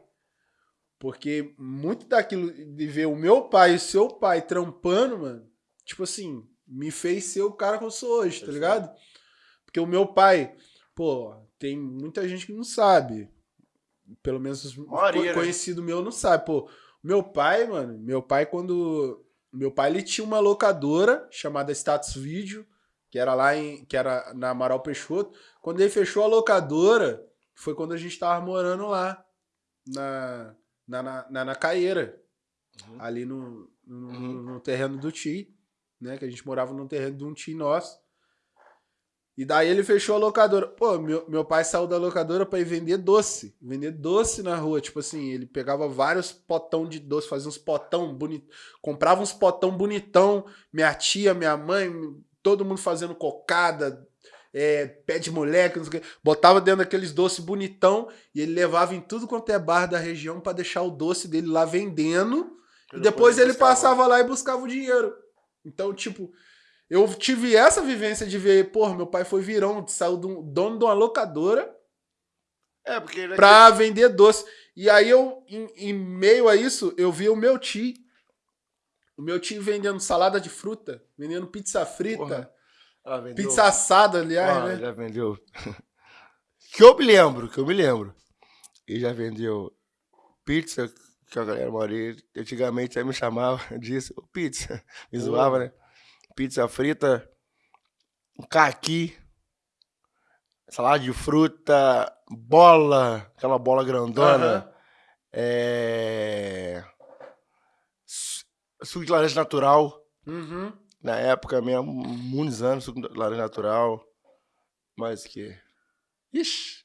porque muito daquilo de ver o meu pai e o seu pai trampando, mano, tipo assim, me fez ser o cara que eu sou hoje, tá Perfeito. ligado? Porque o meu pai, pô, tem muita gente que não sabe. Pelo menos co- né? conhecido meu não sabe. Pô, meu pai, mano, meu pai quando meu pai ele tinha uma locadora chamada Status Video, que era lá em que era na Amaral Peixoto. Quando ele fechou a locadora, foi quando a gente tava morando lá na na, na, na, na Caeira, Uhum. ali no, no, Uhum. no terreno do Ti, né? Que a gente morava no terreno de um Ti nosso. E daí ele fechou a locadora. Pô, meu, meu pai saiu da locadora pra ir vender doce. Vender doce na rua. Tipo assim, ele pegava vários potão de doce, fazia uns potão bonito. Comprava uns potão bonitão. Minha tia, minha mãe, todo mundo fazendo cocada, é, pé de moleque, não sei o quê. Botava dentro daqueles doces bonitão e ele levava em tudo quanto é bar da região pra deixar o doce dele lá vendendo. E depois ele buscava. passava lá e buscava o dinheiro. Então, tipo, eu tive essa vivência de ver, porra, meu pai foi virão, saiu do dono de uma locadora É, porque ele pra vender doce. E aí eu, em, em meio a isso, eu vi o meu tio, o meu tio vendendo salada de fruta, vendendo pizza frita, Ah, pizza assada, aliás, Ah, né? já vendeu. que eu me lembro, que eu me lembro. E já vendeu pizza, que a galera moria. Antigamente aí me chamava disso, "Ô, pizza. Me Pô. zoava, né? Pizza frita, um caqui, salada de fruta, bola, aquela bola grandona. É... su- Suco de laranja natural. Uhum. Na época mesmo, muitos anos, suco de laranja natural. Mas que. Ixi.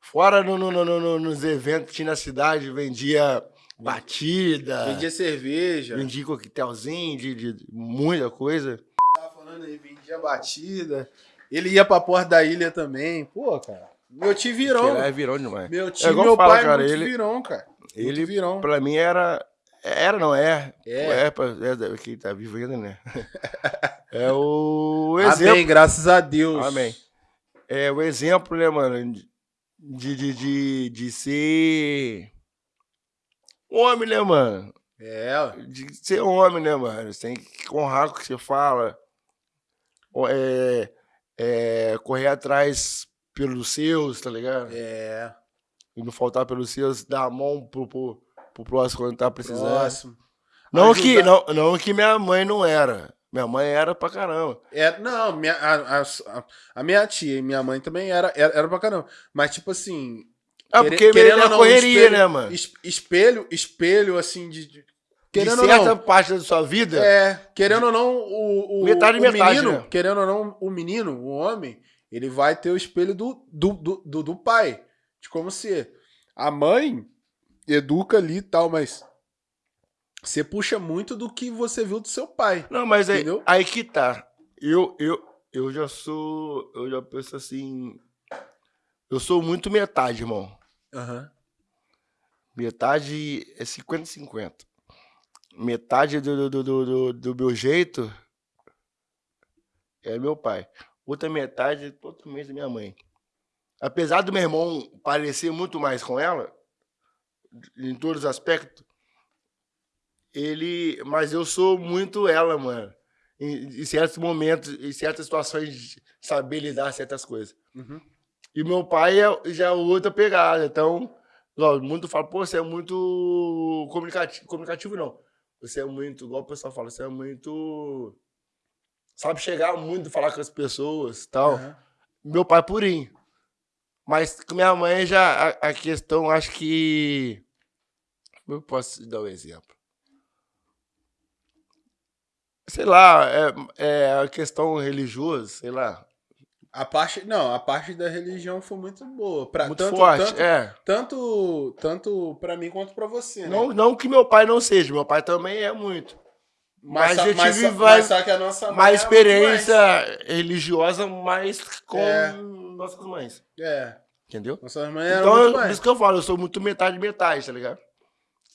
Fora no, no- no- no- nos eventos que tinha na cidade, vendia batida, vendia, Vendia cerveja. coquetelzinho, de, de muita coisa. Tava falando aí, vendia batida. Ele ia pra porta da ilha também. Pô, cara. Meu tio virão. Que é virão demais. Meu tio, É meu fala, pai cara, é muito ele- virão, cara. Ele, virão. pra mim, era. Era, não é? É. É, pra- é quem tá vivo ainda, né? É o exemplo. Amém, graças a Deus. Amém. É o exemplo, né, mano, de, de, de, de ser homem, né, mano? É. De ser homem, né, mano? Você tem que honrar o que você fala. É, é, correr atrás pelos seus, tá ligado? é. E não faltar pelos seus, dar a mão pro, pro, pro próximo quando tá precisando. Próximo. Não Ajudar- que, não, não que minha mãe não era. Minha mãe era pra caramba. É, não, minha, a, a, a minha tia e minha mãe também era, era, era pra caramba. Mas, tipo assim. Ah, quere- porque querendo é ou não, correria, espelho- né, mano? es- Espelho, espelho, assim, de. de- De querendo ou certa não. parte da sua vida, É, querendo ou não, o, o, Metade o metade, menino, né? querendo ou não, o menino, o homem, ele vai ter o espelho do, do, do, do, do pai. De como ser. A mãe educa ali e tal, mas você puxa muito do que você viu do seu pai. Não, mas aí, Entendeu? aí que tá. Eu, eu, eu já sou. Eu já penso assim. Eu sou muito metade, irmão. Aham. Metade é 50-50. Metade do, do, do, do, do meu jeito é meu pai. Outra metade é totalmente da minha mãe. Apesar do meu irmão parecer muito mais com ela, em todos os aspectos, ele. Mas eu sou muito ela, mano. Em, em certos momentos, em certas situações, saber lidar certas coisas. Uhum. E meu pai é, já é outra pegada. Então, muito fala, pô, você é muito comunicativo. Comunicativo não. Você é muito, igual o pessoal fala, você é muito. Sabe chegar muito, falar com as pessoas tal. Uhum. Meu pai é purinho. Mas com minha mãe já a, a questão, acho que. Como eu posso dar um exemplo? Sei lá, é, é a questão religiosa, sei lá. A parte, não, a parte da religião foi muito boa. Pra, muito tanto, forte, tanto, é. Tanto, tanto para mim quanto para você, né? Não, não que meu pai não seja, meu pai também é muito. Mas, mas eu mas, tive mas, só que a nossa uma experiência mais. religiosa mais com é. Nossas mães. É. Entendeu? Nossas mães eram então, muito eu, mais. por isso que eu falo, eu sou muito metade metade, tá ligado?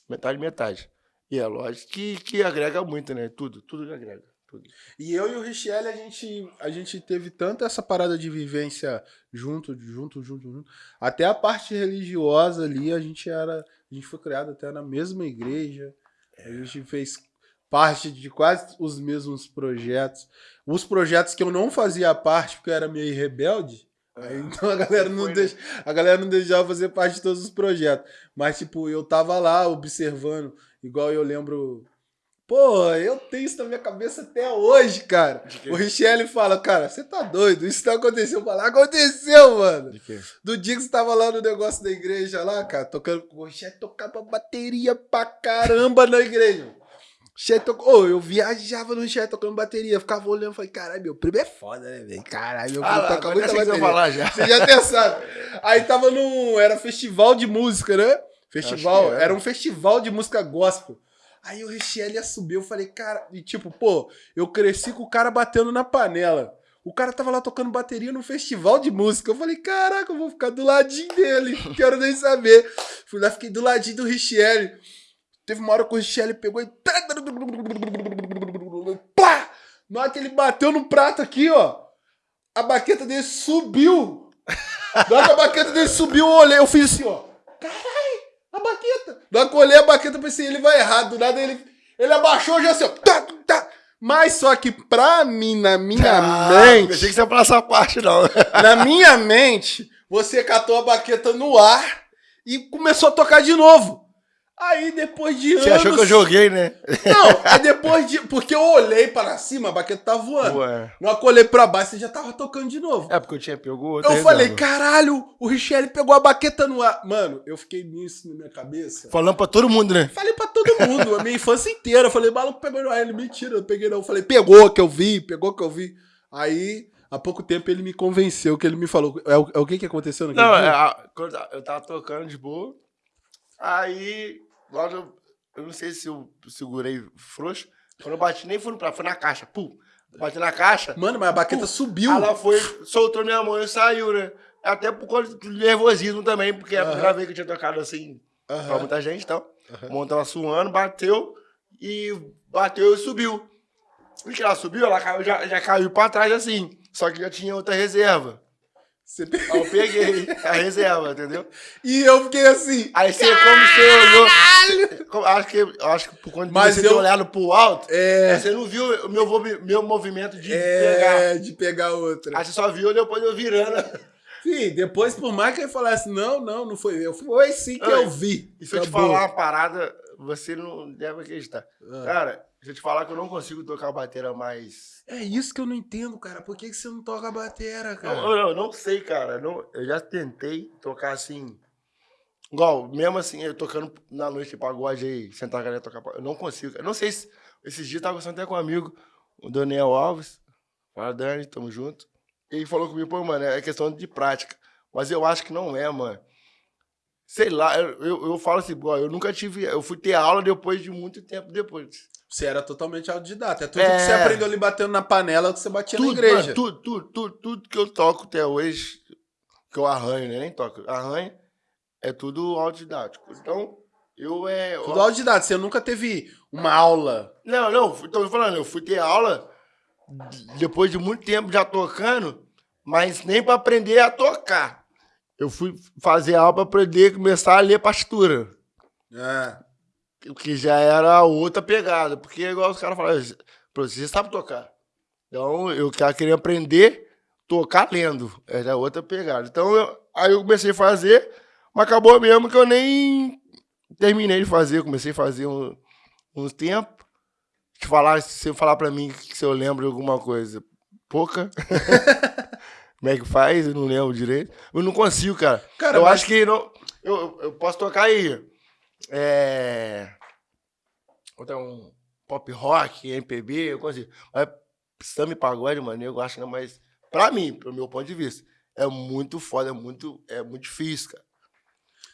Metade metade. E é lógico que, que agrega muito, né? Tudo, tudo agrega. Tudo. E eu e o Richelle, a gente, a gente teve tanto essa parada de vivência junto, junto, junto, junto. Até a parte religiosa ali, a gente era. A gente foi criado até na mesma igreja. A gente fez parte de quase os mesmos projetos. Os projetos que eu não fazia parte, porque eu era meio rebelde. Aí, então a galera, não deixa, a galera não deixava fazer parte de todos os projetos. Mas, tipo, eu tava lá observando, igual eu lembro Pô, eu tenho isso na minha cabeça até hoje, cara. O Richelle fala, cara, você tá doido? Isso não aconteceu. Eu falo, aconteceu, mano. Do dia que você tava lá no negócio da igreja lá, cara, tocando. O Richelle tocava bateria pra caramba na igreja. Richelle tocou. Oh, eu viajava no Richelle tocando bateria. Ficava olhando e falei, caralho, meu primo é foda, né, velho? Caralho, meu primo ah, toca muita bateria. Falar já. Você já até sabe. Aí tava num. Era festival de música, né? Festival. Era. era um festival de música gospel. Aí o Richelle subiu, eu falei, cara, e tipo, pô, eu cresci com o cara batendo na panela. O cara tava lá tocando bateria no festival de música. Eu falei, caraca, eu vou ficar do ladinho dele. Quero nem saber. Fui lá, fiquei do ladinho do Richelle. Teve uma hora que o Richelle pegou e. Pá! Na hora que ele bateu no prato aqui, ó. A baqueta dele subiu. Na hora que a baqueta dele subiu, eu olhei, eu fiz assim, ó. Caralho! a baqueta. Na que eu olhei a baqueta, pensei, ele vai errado. Do nada ele, ele abaixou já assim, ó. Tá, tá. Mas só que pra mim, na minha ah, mente. Achei que você ia falar essa parte, não. na minha mente, você catou a baqueta no ar e começou a tocar de novo. Aí depois de anos. Você achou que eu joguei, né? Não, aí depois de. Porque eu olhei para cima, a baqueta tava voando. Ué. Na hora que eu olhei pra baixo, você já tava tocando de novo. É porque eu tinha pegou Eu falei, caralho, o Richelle pegou a baqueta no ar. Mano, eu fiquei nisso na minha cabeça. Falando pra todo mundo, né? Falei pra todo mundo, a minha infância inteira. Eu falei, maluco pegou no ar. Ele, mentira, eu peguei não. Eu falei, pegou que eu vi, pegou que eu vi. Aí. Há pouco tempo ele me convenceu que ele me falou. É o, é o que que aconteceu naquele Não, é, eu tava tocando de boa. Aí Agora eu, eu não sei se eu segurei frouxo. Quando eu bati, nem fui pra foi na caixa. Pum. Bati na caixa. Mano, mas a baqueta pum, subiu. Ela foi, soltou minha mão e saiu, né? Até por conta do nervosismo também, porque é a primeira vez que eu tinha tocado assim uhum. pra muita gente e então. tal. Uhum. Mão tava suando, bateu e bateu e subiu. E que ela subiu, ela caiu, já, já caiu pra trás assim. Só que já tinha outra reserva. Você... Eu peguei a reserva, entendeu? E eu fiquei assim. Aí você, como você olhou. Acho que, acho que por conta Mas você eu... ter olhado pro alto, é... você não viu o meu, meu movimento de é... pegar. de pegar outra. Aí você só viu depois eu virando. Sim, depois, por mais que ele falasse, não, não, não foi eu. Foi sim que eu vi. E se eu te falar uma parada, você não deve acreditar. Ah. Cara, se eu te falar que eu não consigo tocar bateria mais. É isso que eu não entendo, cara. Por que, que você não toca bateria, cara? Não, não, não sei, cara. Não, eu já tentei tocar assim. Igual, mesmo assim, eu tocando na noite de pagode aí, sentar a galera tocar. Eu não consigo. Eu não sei se. Esses dias eu tava conversando até com um amigo, o Daniel Alves. Fala, Dani, tamo junto. Ele falou comigo, pô, mano, é questão de prática. Mas eu acho que não é, mano. Sei lá, eu, eu, eu falo assim, igual, eu nunca tive. Eu fui ter aula depois de muito tempo depois. Você era totalmente autodidata. É tudo é... que você aprendeu ali batendo na panela que você batia tudo, na igreja. Mano, tudo, tudo, tudo, tudo que eu toco até hoje, que eu arranho, né? Nem toco, arranho, é tudo autodidático. Então, Eu é. Tudo autodidata, você nunca teve uma aula. Não, não, tô falando, eu fui ter aula depois de muito tempo já tocando, mas nem para aprender a tocar. Eu fui fazer aula para aprender começar a ler partitura. É. O que já era outra pegada, porque é igual os caras falam, você sabe tocar. Então eu queria aprender a tocar lendo. Era outra pegada. Então eu, aí eu comecei a fazer, mas acabou mesmo que eu nem terminei de fazer. Comecei a fazer um, uns tempos. Se, falar, se falar pra mim se eu lembro de alguma coisa, pouca. Como é que faz? Eu não lembro direito. Eu não consigo, cara. cara eu mas... acho que não. Eu, eu posso tocar aí. É. Um pop rock, MPB, eu consigo. Mas samba e pagode, mano, eu acho que não, mas pra mim, pro meu ponto de vista, é muito foda, é muito, é muito difícil, cara.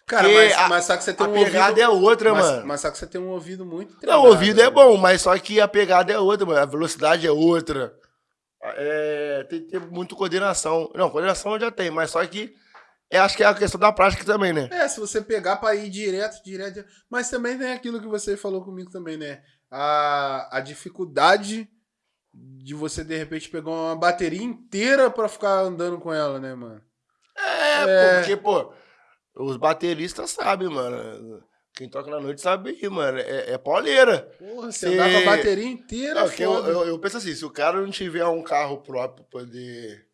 Cara, mas, a, mas só que você tem a um pegada ouvido, é outra, mas, mano. Mas só que você tem um ouvido muito treinado, Não, o ouvido é né? é bom, mas só que a pegada é outra, mano. A velocidade é outra. É, tem que ter muito coordenação. Não, coordenação já tenho, mas só que é, acho que é a questão da prática também, né? É, se você pegar pra ir direto, direto. Mas também tem aquilo que você falou comigo também, né? A, a dificuldade de você, de repente, pegar uma bateria inteira pra ficar andando com ela, né, mano? É, é... porque, pô, os bateristas sabem, mano. Quem toca na noite sabe aí, mano. É, é pauleira. Porra, você andar com a bateria inteira, não, eu, eu, eu, penso assim, se o cara não tiver um carro próprio pra poder...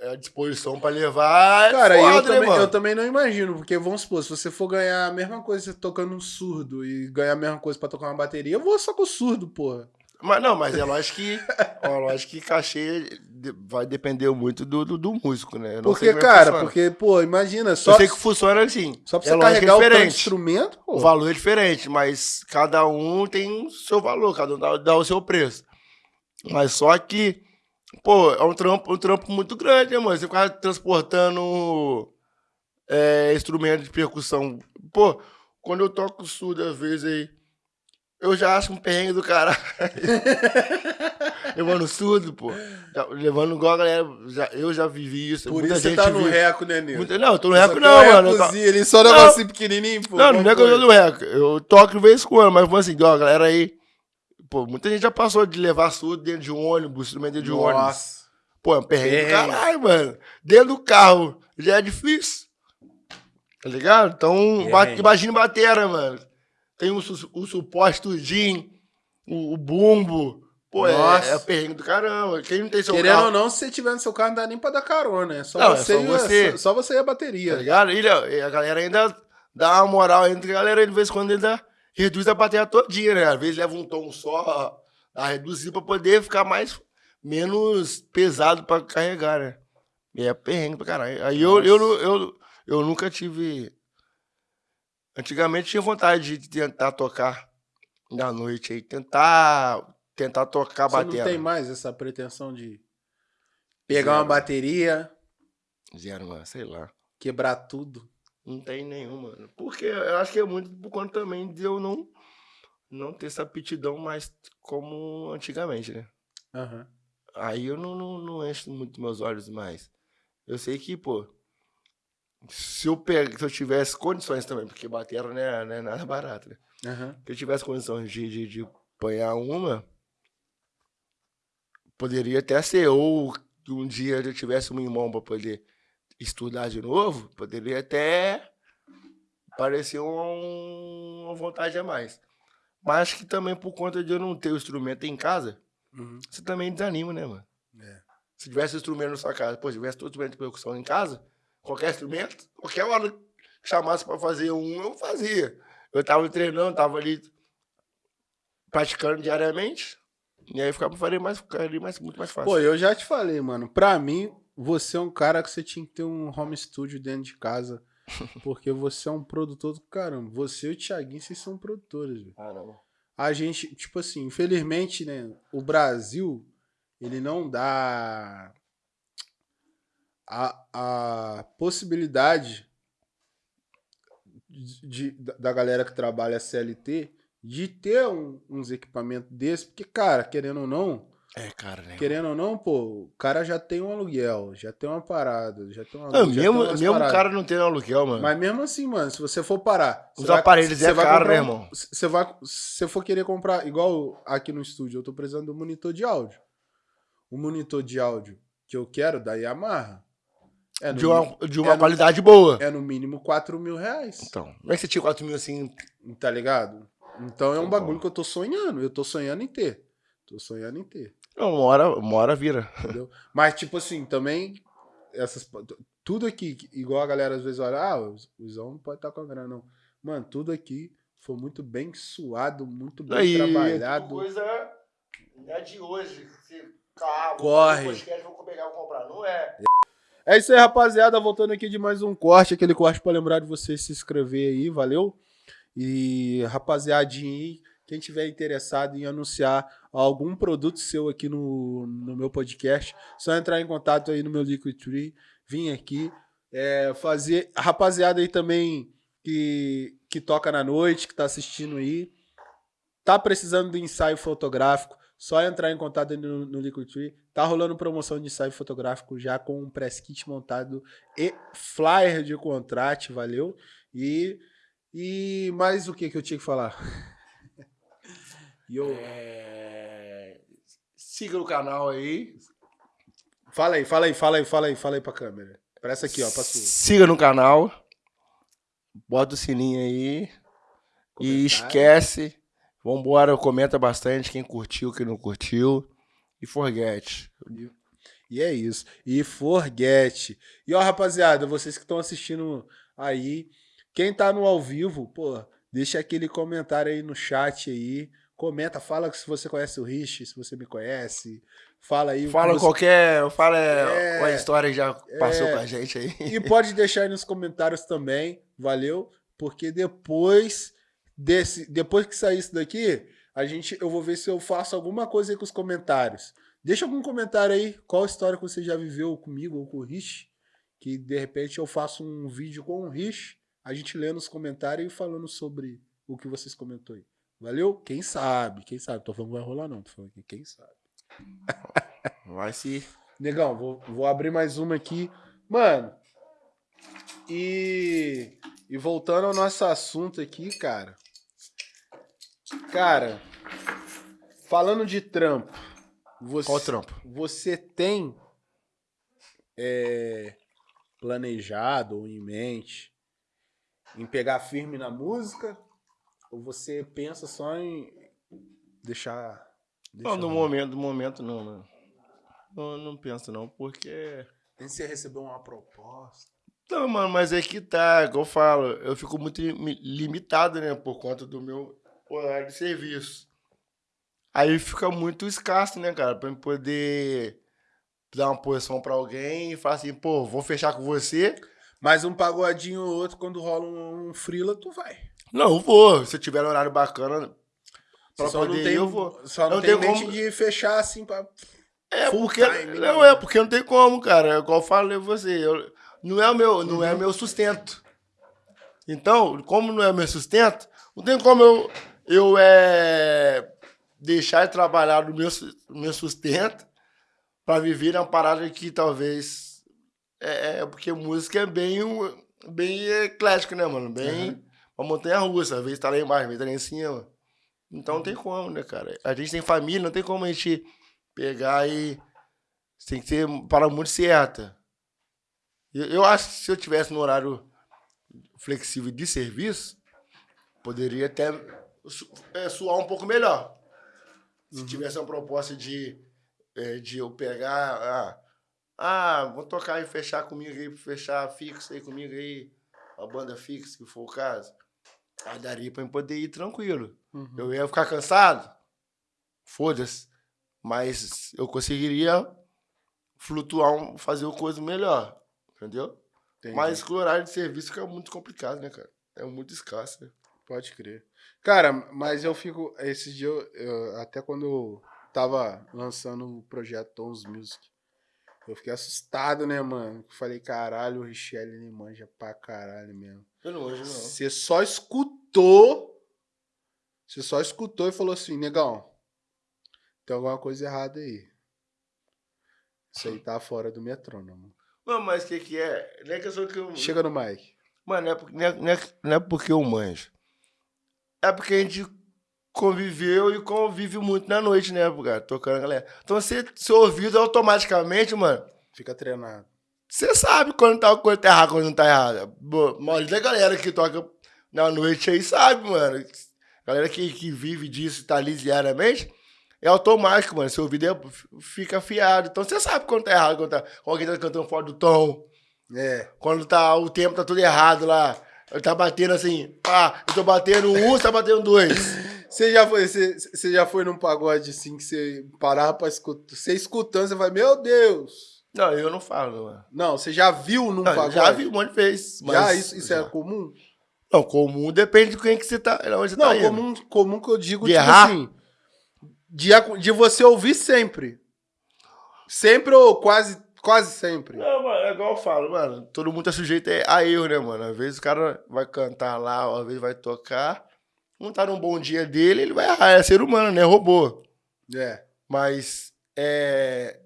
É a disposição pra levar, é Cara, foda, eu, né, também, eu também não imagino, porque vamos supor, se você for ganhar a mesma coisa tocando um surdo e ganhar a mesma coisa pra tocar uma bateria, eu vou só com o surdo, porra. Mas não, mas é lógico que. ó, lógico que cachê vai depender muito do, do, do músico, né? porque, é cara, porque, pô, imagina. Só, eu sei que funciona assim. Só pra é você é carregar o instrumento, pô. O valor é diferente, mas cada um tem o seu valor, cada um dá, dá o seu preço. Mas só que, pô, é um trampo, um trampo muito grande, né, mano? Você ficar transportando é, instrumento de percussão. Pô, quando eu toco surdo, às vezes aí eu já acho um perrengue do caralho. levando surdo, pô. Levando igual a galera. Já, eu já vivi isso. Por Muita isso você tá no reco, né, Nil? Muita, não, eu tô no reco não, mano. Ele só não, assim pequenininho, pô. Não, não é que eu tô no reco. Eu toco de vez em quando, mas assim, ó, galera aí. Pô, muita gente já passou de levar surdo dentro de um ônibus, instrumento dentro de um ônibus. Nossa. Pô, é um perrengue, perrengue. do caralho, mano. Dentro do carro já é difícil. Tá ligado? Então, bate, imagina batera, mano tem o, o suporte tudinho, o, o bumbo. Pô, é, é perrengue do caramba. Quem não tem seu Querendo carro... ou não, se você tiver no seu carro, não dá nem pra dar carona. É só, não, você, é só, você... Só, só, você e a bateria. Tá ligado? E, a galera ainda dá uma moral entre a galera, de vez em quando ele dá, reduz a bateria todinha, né? Às vezes leva um tom só, a reduzir pra poder ficar mais, menos pesado pra carregar, né? E é perrengue pra caralho. Aí eu, eu, eu, eu, eu nunca tive Antigamente tinha vontade de tentar tocar na noite aí, tentar tentar tocar Você bateria. não tem mais essa pretensão de pegar Zero. uma bateria, Zero, mano, sei lá. quebrar tudo. Não tem nenhuma. Porque eu acho que é muito por conta também de eu não, não ter essa aptidão mais como antigamente, né? Uhum. Aí eu não, não, não encho muito meus olhos mais. Eu sei que, pô, se eu, se eu tivesse condições também, porque bateria não é, não é nada barato, né? Uhum. Se eu tivesse condições de, de, de apanhar uma, poderia até ser, ou um dia eu tivesse um irmão para poder estudar de novo, poderia até parecer um, uma vontade a mais. Mas acho que também por conta de eu não ter o instrumento em casa, uhum. você também desanima, né, mano? É. Se tivesse instrumento na sua casa, pô, se tivesse todo instrumento de percussão em casa, qualquer instrumento, qualquer hora que chamasse para fazer um, eu fazia. Eu estava treinando, estava ali praticando diariamente, e aí ficava, faria mais, ficaria mais, muito mais fácil. Pô, eu já te falei, mano, pra mim, você é um cara que você tinha que ter um home studio dentro de casa, porque você é um produtor do caramba. Você e o Thiaguinho, vocês são produtores, velho. Não. A gente, tipo assim, infelizmente, né, o Brasil, ele não dá a, a possibilidade de, de, da galera que trabalha CLT de ter um, uns equipamentos desses, porque, cara, querendo ou não, É, cara, né? Querendo ou não, pô, o cara já tem um aluguel, já tem uma parada, já tem uma. Não, mesmo tem mesmo o cara não tem aluguel, mano. Mas mesmo assim, mano, se você for parar. Os vai- aparelhos é vai caro, comprar né, um- irmão? Você vai. Se você for querer comprar, igual aqui no estúdio, eu tô precisando um monitor de áudio. O monitor de áudio que eu quero da Yamaha é no, de uma, de uma é no- qualidade boa. é no mínimo 4 mil reais. Então, como é que você tinha 4 mil assim? Tá ligado? Então é um Então, bagulho que eu tô sonhando. Eu tô sonhando em ter. Tô sonhando em ter. Não, uma hora, uma hora vira. Entendeu? Mas, tipo assim, também. Essas, tudo aqui, igual a galera às vezes olha, ah, o o Zão não pode estar com a grana, não. Mano, tudo aqui foi muito bem suado, muito bem Aí, trabalhado. coisa não é de hoje. Você, carro, Corre. podcast, vou pegar, vou comprar. Não é. É isso aí, rapaziada. Voltando aqui de mais um corte, aquele corte pra lembrar de você se inscrever aí, valeu? E rapaziadinha quem tiver interessado em anunciar algum produto seu aqui no, no meu podcast, só entrar em contato aí no meu Liquidtree, vir aqui, é, fazer. A rapaziada aí também que, que toca na noite, que tá assistindo aí, tá precisando de ensaio fotográfico, só entrar em contato no, no Liquidtree. Tá rolando promoção de ensaio fotográfico já com um press kit montado e flyer de contrato, valeu? E, e mais o que que eu tinha que falar? E eu, É, Siga o canal aí. Fala aí, fala aí, fala aí, fala aí, fala aí pra câmera. Parece aqui, ó, pra sua. Siga no canal. Bota o sininho aí. E Comentário. esquece. Vambora, comenta bastante. Quem curtiu, quem não curtiu. E forget. E é isso. E forget. E ó, rapaziada, vocês que estão assistindo aí, quem tá no ao vivo, pô, deixa aquele comentário aí no chat aí. Comenta, fala se você conhece o Rich, se você me conhece. Fala aí. o que Fala você- qualquer. Fala É. uma história que já passou É. com a gente aí. E pode deixar aí nos comentários também, valeu? Porque depois desse, depois que sair isso daqui, a gente, eu vou ver se eu faço alguma coisa aí com os comentários. Deixa algum comentário aí, qual história que você já viveu comigo ou com o Rich, que de repente eu faço um vídeo com o Rich, a gente lê nos comentários e falando sobre o que vocês comentou aí. Valeu? Quem sabe? Quem sabe? Tô falando que vai rolar não, tô falando quem sabe? Vai se. Negão, vou, vou abrir mais uma aqui. Mano, e, e voltando ao nosso assunto aqui, cara. Cara, falando de trampo, você, Qual trampo? você tem é, planejado ou em mente em pegar firme na música? Ou você pensa só em deixar. Não, deixar no momento, no momento não, não. Não, não penso não, porque. Nem se você recebeu uma proposta. Não, mano, mas é que tá, que eu falo, eu fico muito li- limitado, né, por conta do meu horário de serviço. Aí fica muito escasso, né, cara, pra eu poder dar uma posição pra alguém e falar assim, pô, vou fechar com você. Mas um pagodinho ou outro, quando rola um, um frila, tu vai. Não, eu vou. Se eu tiver um horário bacana pra só poder não tem, eu vou. Só não, Não tem mente como- de fechar assim pra. É Full porque time, né, não mano? é porque não tem como, cara. É igual eu falei pra você, eu, não é o meu, não Uhum. é meu sustento. Então, como não é meu sustento, não tem como eu eu é deixar de trabalhar no meu su- meu sustento pra viver uma parada que talvez é, é porque música é bem um- bem eclético, né, mano? Bem Uhum. uma montanha russa, às vezes tá lá embaixo, às vezes tá lá em cima. Então não tem como, né, cara? A gente tem família, não tem como a gente pegar e. Tem que ser para muito certa. Eu, eu acho que se eu tivesse no horário flexível de serviço, poderia até é, suar um pouco melhor. Se tivesse uma proposta de, é, de eu pegar. Ah, ah, vou tocar e fechar comigo aí, fechar fixo aí comigo aí, a banda fixa, se for o caso. Aí daria pra eu poder ir tranquilo. Uhum. Eu ia ficar cansado? Foda-se. Mas eu conseguiria flutuar, fazer o coisa melhor. Entendeu? Entendi. Mas o horário de serviço fica muito complicado, né, cara? É muito escasso, né? Pode crer. Cara, mas eu fico. Esses dias, eu- eu- até quando eu tava lançando o projeto Tons Music, eu fiquei assustado, né, mano? Falei, caralho, o Richelle ele manja pra caralho mesmo. Eu não hoje não. Você só escutou. Você só escutou e falou assim, negão. Tem alguma coisa errada aí. Isso aí tá fora do metrônomo. Não, mas o que que é? Não é questão que eu... Chega no mic. Mano, não é, por- não é- não é- não é porque eu manjo. É porque a gente conviveu e convive muito na noite, né, cara? Tocando a galera. Então, você, seu ouvido automaticamente, mano, Fica treinado. você sabe quando tá, quando tá errado, quando não tá errado. A maioria da galera que toca na noite aí sabe, mano. Galera que, que vive disso, tá ali diariamente, é automático, mano. Seu ouvido é- fica afiado. Então, você sabe quando tá errado, quando, tá, quando alguém tá cantando fora do tom. É. Quando tá, o tempo tá tudo errado lá. Ele tá batendo assim, pá, eu tô batendo um, você tá batendo dois. Você já foi, você, você já foi num pagode assim que você parava pra escutar. Você escutando, você vai, meu Deus! Não, eu não falo, mano. Não, você já viu num Não, pagode? já vi um monte de vezes. Já, isso, isso já. é comum? Não, comum depende de quem que você tá. Onde você Não, tá indo. comum, comum que eu digo, De tipo errar? assim. De, de você ouvir sempre. Sempre ou quase, quase sempre. Não, é igual eu falo, mano. Todo mundo tá sujeito a erro, né, mano? Às vezes o cara vai cantar lá, às vezes vai tocar. Não tá num bom dia dele, ele vai errar. É ser humano, né? Robô. É. Mas, é.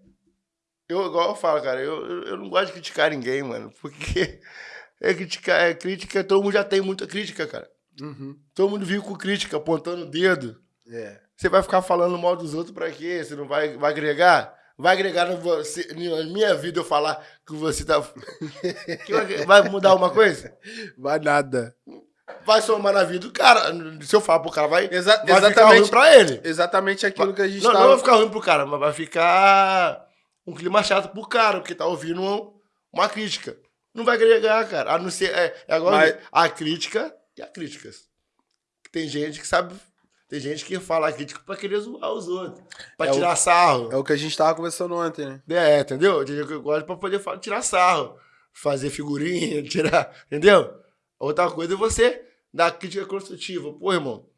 Eu, igual eu falo, cara, eu, eu, eu não gosto de criticar ninguém, mano. Porque é criticar, é crítica, todo mundo já tem muita crítica, cara. Uhum. Todo mundo vive com crítica, apontando o dedo. É. Você vai ficar falando mal dos outros pra quê? Você não vai, vai agregar? Vai agregar no você, na minha vida eu falar que você tá. Que vai- vai mudar alguma coisa? Vai nada. Vai somar na vida do cara. Se eu falar pro cara, vai, Exa- vai ficar ruim pra ele. exatamente aquilo que a gente Não, tava... não vai ficar ruim pro cara, mas vai ficar um clima chato pro cara, porque tá ouvindo um- uma crítica. Não vai agregar, cara. A não ser. É, é agora Mas- a crítica e a críticas. Tem gente que sabe. Tem gente que fala a crítica pra querer zoar os outros. Pra É o- tirar sarro. É o que a gente tava conversando ontem, né? É, entendeu? Tem gente que gosta pra poder tirar sarro. Fazer figurinha, tirar. Entendeu? Outra coisa é você dar crítica construtiva. Pô, irmão,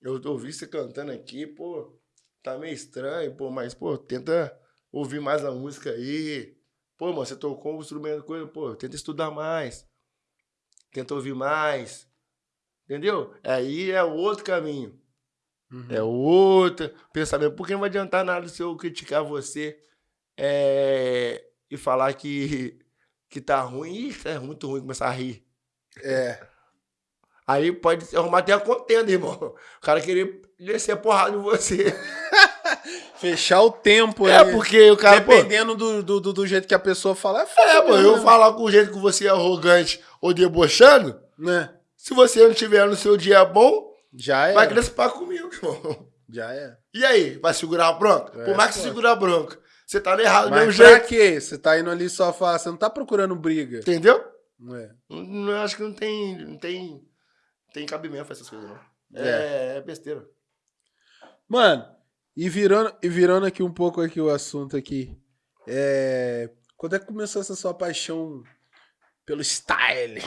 eu ouvi você cantando aqui, pô, tá meio estranho, pô, mas, pô, tenta ouvir mais a música aí. Pô, irmão, você tocou um instrumento, coisa, pô, tenta estudar mais. Tenta ouvir mais. Entendeu? Aí é outro caminho. Uhum. É outro pensamento. Porque não vai adiantar nada se eu criticar você é, e falar que, que tá ruim. Ih, é muito ruim começar a rir. É. Aí pode arrumar até a contenda, irmão. O cara querer descer a porrada em você. Fechar o tempo É, ali. porque o cara, pô, Dependendo do, do, do- do jeito que a pessoa fala, é foda. É, pô, eu falar com o jeito que você é arrogante ou debochando, Né? se você não tiver no seu dia bom, Já é. vai querer se pá comigo, irmão. Já é. E aí, vai segurar a bronca? É, Por mais que você pô. segura a bronca, você tá errado do mesmo Mas pra jeito. quê? Você tá indo ali só falar, você não tá procurando briga. Entendeu? Não é? Não, acho que não tem, não tem, tem cabimento pra essas coisas, não. É. É, é besteira. Mano, e virando, e virando aqui um pouco aqui o assunto aqui. É, quando é que começou essa sua paixão pelo style?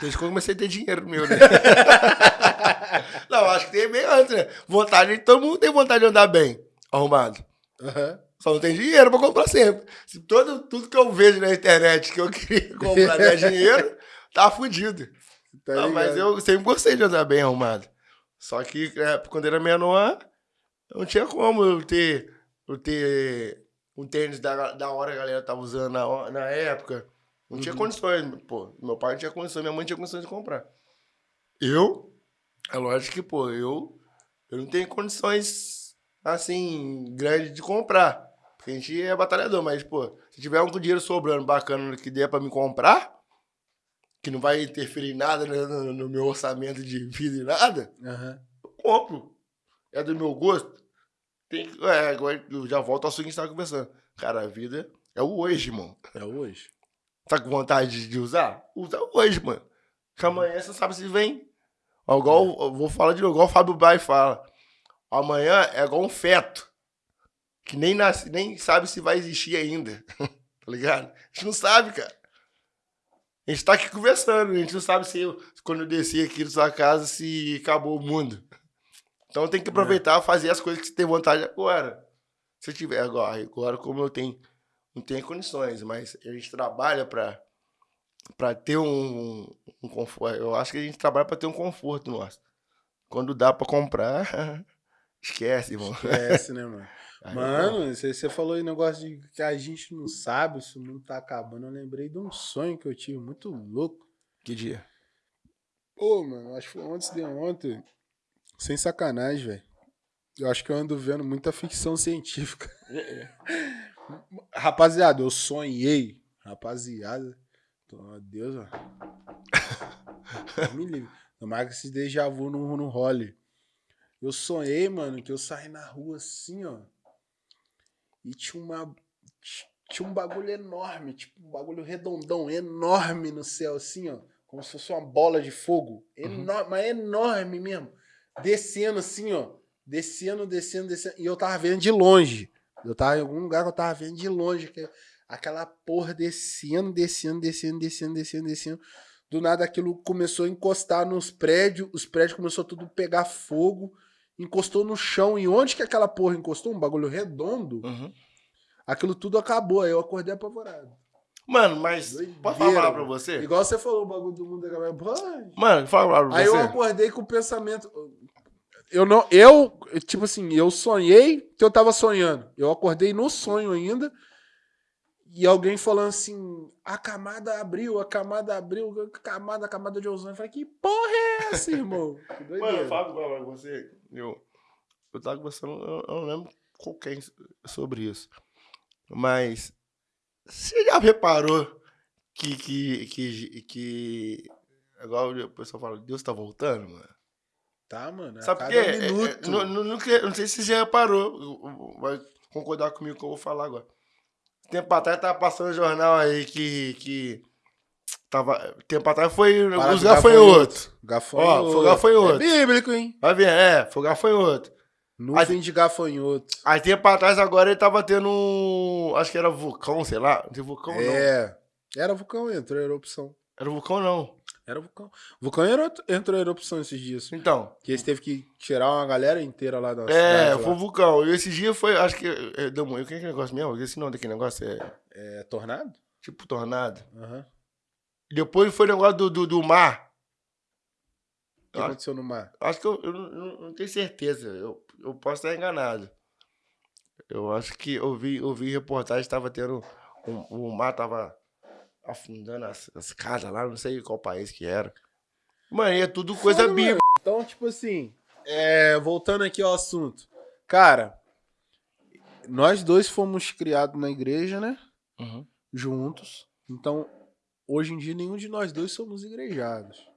Desde quando eu comecei a ter dinheiro meu, né? não, acho que tem bem antes, né? Vontade, todo mundo tem vontade de andar bem, arrumado. Aham. Só não tem dinheiro pra comprar sempre. Se todo, tudo que eu vejo na internet que eu queria comprar der dinheiro, tá fudido. Tá Não, mas eu sempre gostei de andar bem arrumado. Só que é, quando era menor, não tinha como eu ter, eu ter um tênis da, da hora que a galera tava usando na, na época. Não tinha Uhum. condições. Pô, meu pai não tinha condições, minha mãe não tinha condições de comprar. Eu, é lógico que, pô, eu, eu não tenho condições, assim, grandes de comprar. Porque a gente é batalhador, mas, pô, se tiver um dinheiro sobrando bacana que dê pra me comprar, que não vai interferir em nada no, no meu orçamento de vida e nada, Aham. eu compro. É do meu gosto. Tem que, é, agora eu já volto ao seguinte que você estava conversando. Cara, a vida é o hoje, irmão. É hoje. Tá com vontade de usar? Usa hoje, mano. Que amanhã você não sabe se vem. Ó, igual, eu vou falar de novo, igual o Fábio Bai fala. Amanhã é igual um feto. Que nem, nasce, nem sabe se vai existir ainda. tá ligado? A gente não sabe, cara. A gente tá aqui conversando, a gente não sabe se eu, quando eu descer aqui na sua casa, se acabou o mundo. Então tem que aproveitar e fazer as coisas que você tem vontade agora. Se eu tiver agora, agora como eu tenho, não tenho condições, mas a gente trabalha para para ter um, um conforto. Eu acho que a gente trabalha para ter um conforto nosso. Quando dá para comprar, Esquece, irmão. Esquece, né, mano? Aí, mano, você, você falou aí negócio de que a gente não sabe se o mundo tá acabando. Eu lembrei de um sonho que eu tive muito louco. Que dia? Pô, mano, acho que foi antes de ontem. Sem sacanagem, velho. Eu acho que eu ando vendo muita ficção científica. É, é. Rapaziada, eu sonhei. Rapaziada. Meu Deus, ó. Me livre. Tomara que esse déjà vu não, não role. Eu sonhei, mano, que eu saí na rua assim, ó. E tinha uma. Tinha um bagulho enorme, tipo um bagulho redondão, enorme no céu, assim, ó. Como se fosse uma bola de fogo. Enorme, uhum. mas enorme mesmo. Descendo assim, ó. Descendo, descendo, descendo. E eu tava vendo de longe. Eu tava em algum lugar que eu tava vendo de longe. Que aquela porra descendo, descendo, descendo, descendo, descendo, descendo. Do nada aquilo começou a encostar nos prédios. Os prédios começou tudo a pegar fogo encostou no chão. E onde que aquela porra encostou? Um bagulho redondo. Uhum. Aquilo tudo acabou. Aí eu acordei apavorado. Mano, mas Doideira. posso falar pra você? Igual você falou, o bagulho do mundo acabou. Mano, fala pra você. Aí eu acordei com o pensamento. Eu não. Eu, tipo assim, eu sonhei que eu tava sonhando. Eu acordei no sonho ainda. E alguém falando assim, a camada abriu, a camada abriu, a camada, a camada de ozônio. Eu falei, que porra é essa, irmão? Mano, eu falo pra você, eu, eu tava conversando, eu, eu não lembro com quem sobre isso. Mas você já reparou que, que, que, que igual o pessoal fala, Deus tá voltando, mano? Tá, mano. É Sabe por quê? É, é, não, não, não, não, sei se você já reparou, vai concordar comigo que eu vou falar agora. Tempo atrás tava passando um jornal aí que. que tava, tempo atrás foi. Para os gafanhotos. Gafanhoto. Ó, foi gafanhoto. É bíblico, hein? Vai ver, é, foi gafanhoto. Nuvem de gafanhoto. Aí tempo atrás agora ele tava tendo um. Acho que era vulcão, sei lá. Não tem vulcão, é, não. É. Era vulcão, entrou erupção. Era vulcão, não. Era vulcão. Vulcão entrou em erupção esses dias. Então. Que eles teve que tirar uma galera inteira lá da É, foi o vulcão. E esse dia foi, acho que. É, deu. O que é que negócio mesmo? Esse nome daquele negócio é. É tornado? Tipo tornado. Uhum. Depois foi o negócio do, do, do mar. O que eu aconteceu no mar? Acho que eu, eu, não, não tenho certeza. Eu, eu posso estar enganado. Eu acho que eu vi, eu vi reportagem, estava tendo. O, o mar tava afundando as, as casas lá, não sei qual país que era. Mano, é tudo coisa bíblica. Então, tipo assim, é, voltando aqui ao assunto. Cara, nós dois fomos criados na igreja, né? Uhum. Juntos. Então, hoje em dia, nenhum de nós dois somos igrejados.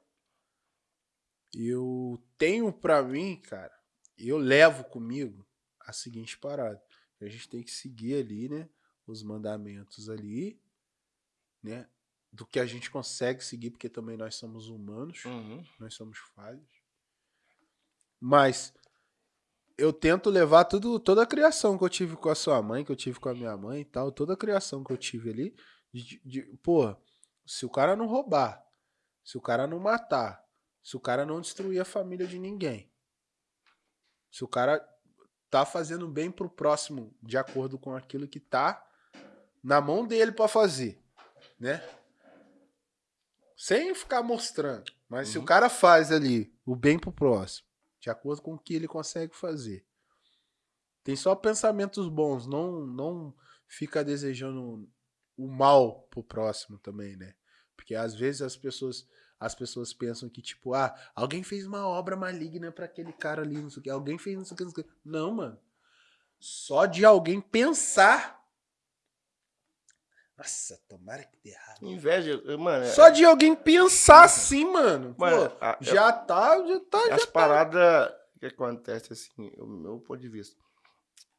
Eu tenho para mim, cara, eu levo comigo a seguinte parada. A gente tem que seguir ali, né? Os mandamentos ali né? Do que a gente consegue seguir, porque também nós somos humanos, uhum. nós somos falhos. Mas eu tento levar tudo, toda a criação que eu tive com a sua mãe, que eu tive com a minha mãe e tal, toda a criação que eu tive ali, de, de, pô, se o cara não roubar, se o cara não matar, se o cara não destruir a família de ninguém, se o cara tá fazendo bem pro próximo de acordo com aquilo que tá na mão dele para fazer, né? Sem ficar mostrando. Mas uhum. se o uhum. cara faz ali o bem pro próximo, de acordo com o que ele consegue fazer, tem só pensamentos bons, não, não fica desejando o mal pro próximo também, né? Porque às vezes as pessoas as pessoas pensam que tipo, ah, alguém fez uma obra maligna para aquele cara ali, não sei o que, alguém fez não sei o que, não sei o que. Não, mano. Só de alguém pensar nossa, tomara que dê errado. Inveja, mano. É Só de alguém pensar assim, mano. mano Pô, a, já eu, tá, já tá, as já tá. paradas que acontece assim, o meu ponto de vista.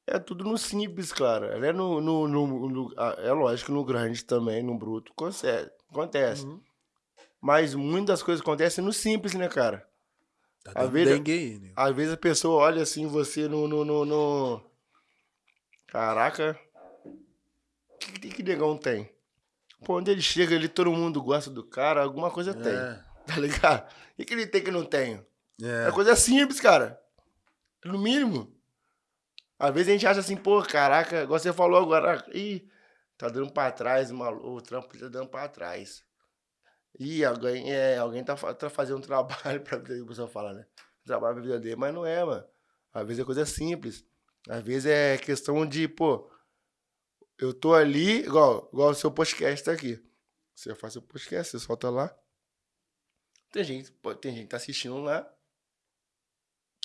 É tudo no simples, cara. É, no, no, no, no é lógico no grande também, no bruto, acontece. acontece. Uhum. Mas muitas coisas acontecem no simples, né, cara? Tá às vezes, aí, né? às vezes a pessoa olha assim, você no, no, no, no... Caraca, que, que, que negão tem? Pô, onde ele chega ali, todo mundo gosta do cara, alguma coisa é. tem. Tá ligado? O que, ele tem que não tem? É. é coisa simples, cara. No mínimo. Às vezes a gente acha assim, pô, caraca, igual você falou agora, ih, tá dando pra trás, o trampo tá dando pra trás. Ih, alguém, é, alguém tá, tá fazendo um trabalho pra vida, o pessoal fala, né? Trabalho pra vida dele, mas não é, mano. Às vezes é coisa simples. Às vezes é questão de, pô, eu tô ali, igual, igual o seu podcast tá aqui. Você faz seu podcast, você solta lá. Tem gente, tem gente que tá assistindo lá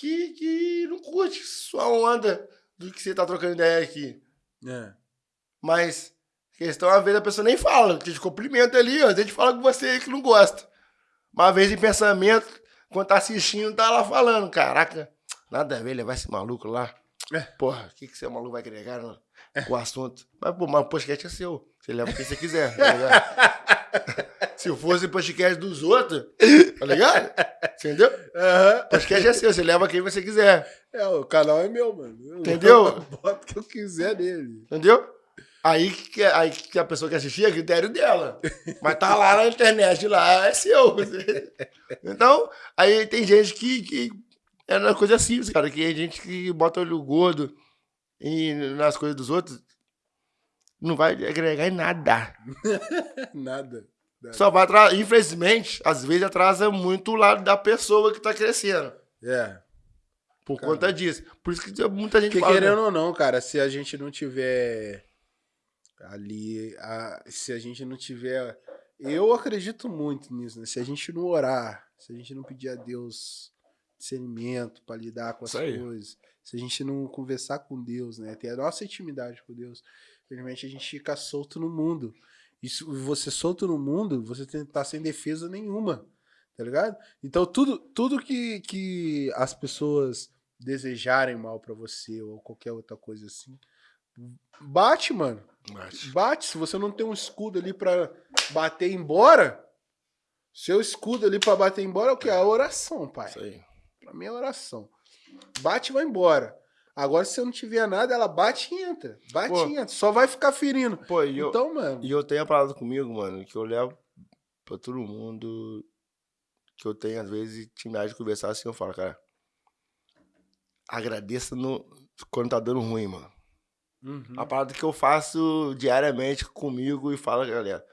que, que não curte sua onda do que você tá trocando ideia aqui. É. Mas questão, às vezes a pessoa nem fala, te cumprimenta ali, ó, a gente fala com você que não gosta. Mas às vezes em pensamento, quando tá assistindo, tá lá falando, caraca, nada a ver levar esse maluco lá. É. Porra, o que, que esse maluco vai agregar no, com o assunto? Mas, pô, mas o podcast é seu. Você leva quem você quiser, tá ligado? Se fosse podcast dos outros, tá ligado? Entendeu? Aham. Podcast é seu, você leva quem você quiser. É, o canal é meu, mano. Eu Entendeu? Boto o que eu quiser nele. Entendeu? Aí que, aí que a pessoa quer assistir é critério dela. Mas tá lá na internet, lá é seu. Então, aí tem gente que, que é uma coisa simples, cara. Que tem gente que bota olho gordo e nas coisas dos outros. Não vai agregar em nada. Nada. Só vai atrasar. Infelizmente, às vezes atrasa muito o lado da pessoa que tá crescendo. É. Por Caramba. conta disso. Por isso que muita gente Porque fala. querendo né? ou não, cara, se a gente não tiver ali, a- se a gente não tiver, eu acredito muito nisso, né? Se a gente não orar, se a gente não pedir a Deus discernimento para lidar com as coisas, se a gente não conversar com Deus, né, ter a nossa intimidade com Deus, infelizmente a gente fica solto no mundo. E se você solto no mundo, você tá sem defesa nenhuma, tá ligado? Então tudo, tudo que, que as pessoas desejarem mal pra você ou qualquer outra coisa assim, bate, mano. Mas- Bate. Se você não tem um escudo ali pra bater embora, seu escudo ali pra bater embora é o que? A oração, pai. Isso aí. Pra mim é oração. Bate e vai embora. Agora, se eu não tiver nada, ela bate e entra. Bate Pô. e entra. Só vai ficar ferindo. Pô, e eu, Então, mano. E eu tenho a parada comigo, mano, que eu levo pra todo mundo que eu tenho, às vezes, intimidade de conversar assim, eu falo, cara, agradeça no, quando tá dando ruim, mano. Uhum. A parada que eu faço diariamente comigo e falo, galera,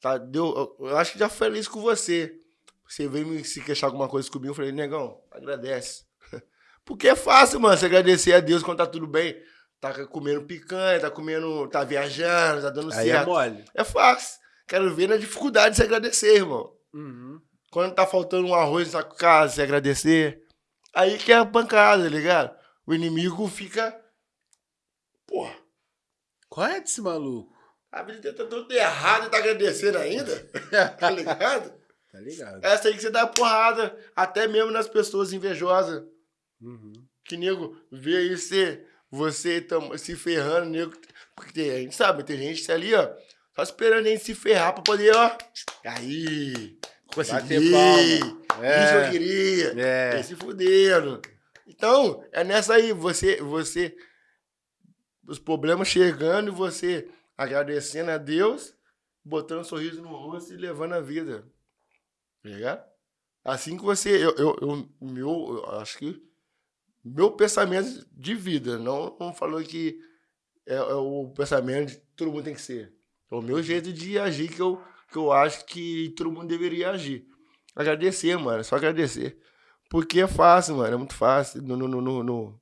tá, deu, eu, eu acho que já feliz com você. Você veio me se queixar alguma coisa comigo, eu falei, negão, agradece. Porque é fácil, mano, você agradecer a Deus quando tá tudo bem. Tá comendo picanha, tá comendo, tá viajando, tá dando Aí é mole. É fácil. Quero ver na dificuldade de se agradecer, irmão. Uhum. Quando tá faltando um arroz na casa, se agradecer. Aí que é a pancada, tá ligado? O inimigo fica. Porra, Qual é desse maluco? a vida tá tudo errado e tá agradecendo ainda? Tá ligado? Tá ligado? Essa aí que você dá porrada, até mesmo nas pessoas invejosas. Uhum. Que nego vê aí você, você tam- se ferrando, nego. Porque tem- a gente sabe, tem gente ali, ó, só esperando a gente se ferrar pra poder, ó. Aí, consegui. Palma. Isso eu É. queria. É. É. se fuderam. Então, é nessa aí, você, você, os problemas chegando e você agradecendo a Deus, botando um sorriso no rosto e levando a vida. Tá ligado? Assim que você, eu, eu, eu- meu, eu acho que meu pensamento de vida, não, não falou que é, é o pensamento de todo mundo tem que ser. É o meu jeito de agir que eu, que eu acho que todo mundo deveria agir. Agradecer, mano, só agradecer. Porque é fácil, mano, é muito fácil no, no, no, no, no,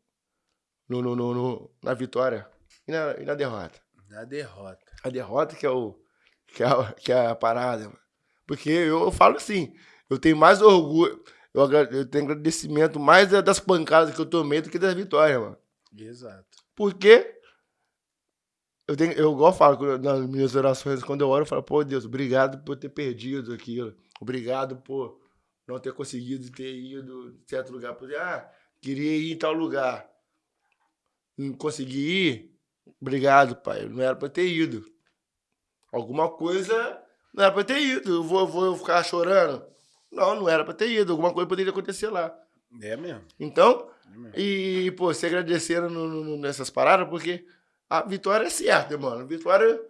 no, no- no- na vitória e na, e na derrota. Na derrota. A derrota que é, o, que é, a, que é a parada, mano. Porque eu, eu falo assim, eu tenho mais orgulho, eu, eu tenho agradecimento mais da- das pancadas que eu tomei do que das vitórias, mano. Exato. Porque eu tenho, eu igual eu falo nas minhas orações, quando eu oro, eu falo, pô, Deus, obrigado por ter perdido aquilo. Obrigado por não ter conseguido ter ido em certo lugar. Por ah, queria ir em tal lugar. Não consegui ir. Obrigado, pai. Não era pra ter ido. Alguma coisa não era pra ter ido. Eu vou, vou ficar chorando. Não, não era pra ter ido. Alguma coisa poderia acontecer lá. É mesmo. Então, É mesmo. e, pô, se agradecendo no- no- nessas paradas, porque a vitória é certa, mano. Vitória.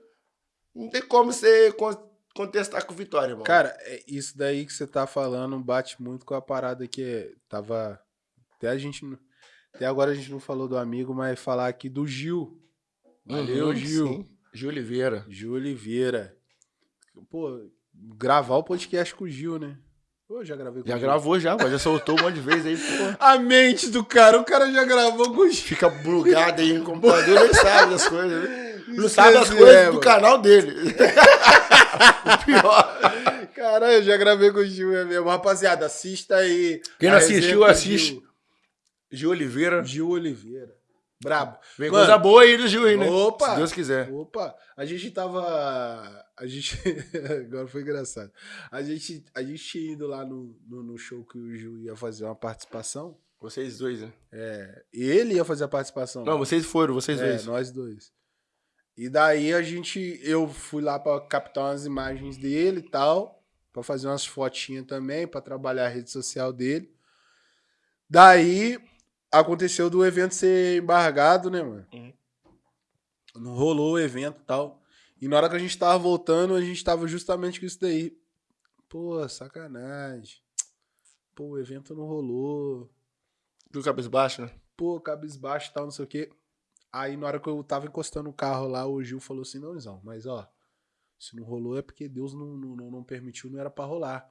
Não tem como você con- contestar com vitória, mano. Cara, é isso daí que você tá falando bate muito com a parada que tava. Até a gente. Até agora a gente não falou do amigo, mas falar aqui do Gil. Valeu, Uhum, Gil. sim. Gil Oliveira. Gil Oliveira. Pô, gravar o podcast com o Gil, né? Pô, já gravei com Já gravou já, pô. Já soltou um monte de vezes aí, pô. A mente do cara, o cara já gravou com o Gil. Fica bugado aí no computador, nem sabe das coisas. né? Não Isso sabe as é, coisas do mano. canal dele. o pior. Caralho, eu já gravei com o Gil, é mesmo. Rapaziada, assista aí. Quem não assistiu, assiste. Gil. Gil Oliveira. Gil Oliveira. Brabo. Vem Mano, coisa boa aí do Gil aí, né? Opa! Se Deus quiser. Opa, a gente tava. A gente. Agora foi engraçado. A gente, a gente tinha ido lá no, no, no show que o Gil ia fazer uma participação. Vocês dois, né? É, ele ia fazer a participação. Não, vocês foram, vocês é, dois. nós dois. E daí a gente. Eu fui lá pra captar umas imagens dele e tal. Pra fazer umas fotinhas também, pra trabalhar a rede social dele. Daí aconteceu do evento ser embargado, né, mano? Uhum. Não rolou o evento e tal. E na hora que a gente tava voltando, a gente tava justamente com isso daí. Pô, sacanagem. Pô, o evento não rolou. Do cabeça baixa, né? Pô, cabisbaixo e tal, não sei o quê. Aí na hora que eu tava encostando o carro lá, o Gil falou assim, não, Izão, mas ó, se não rolou é porque Deus não, não, não- não permitiu, não era pra rolar.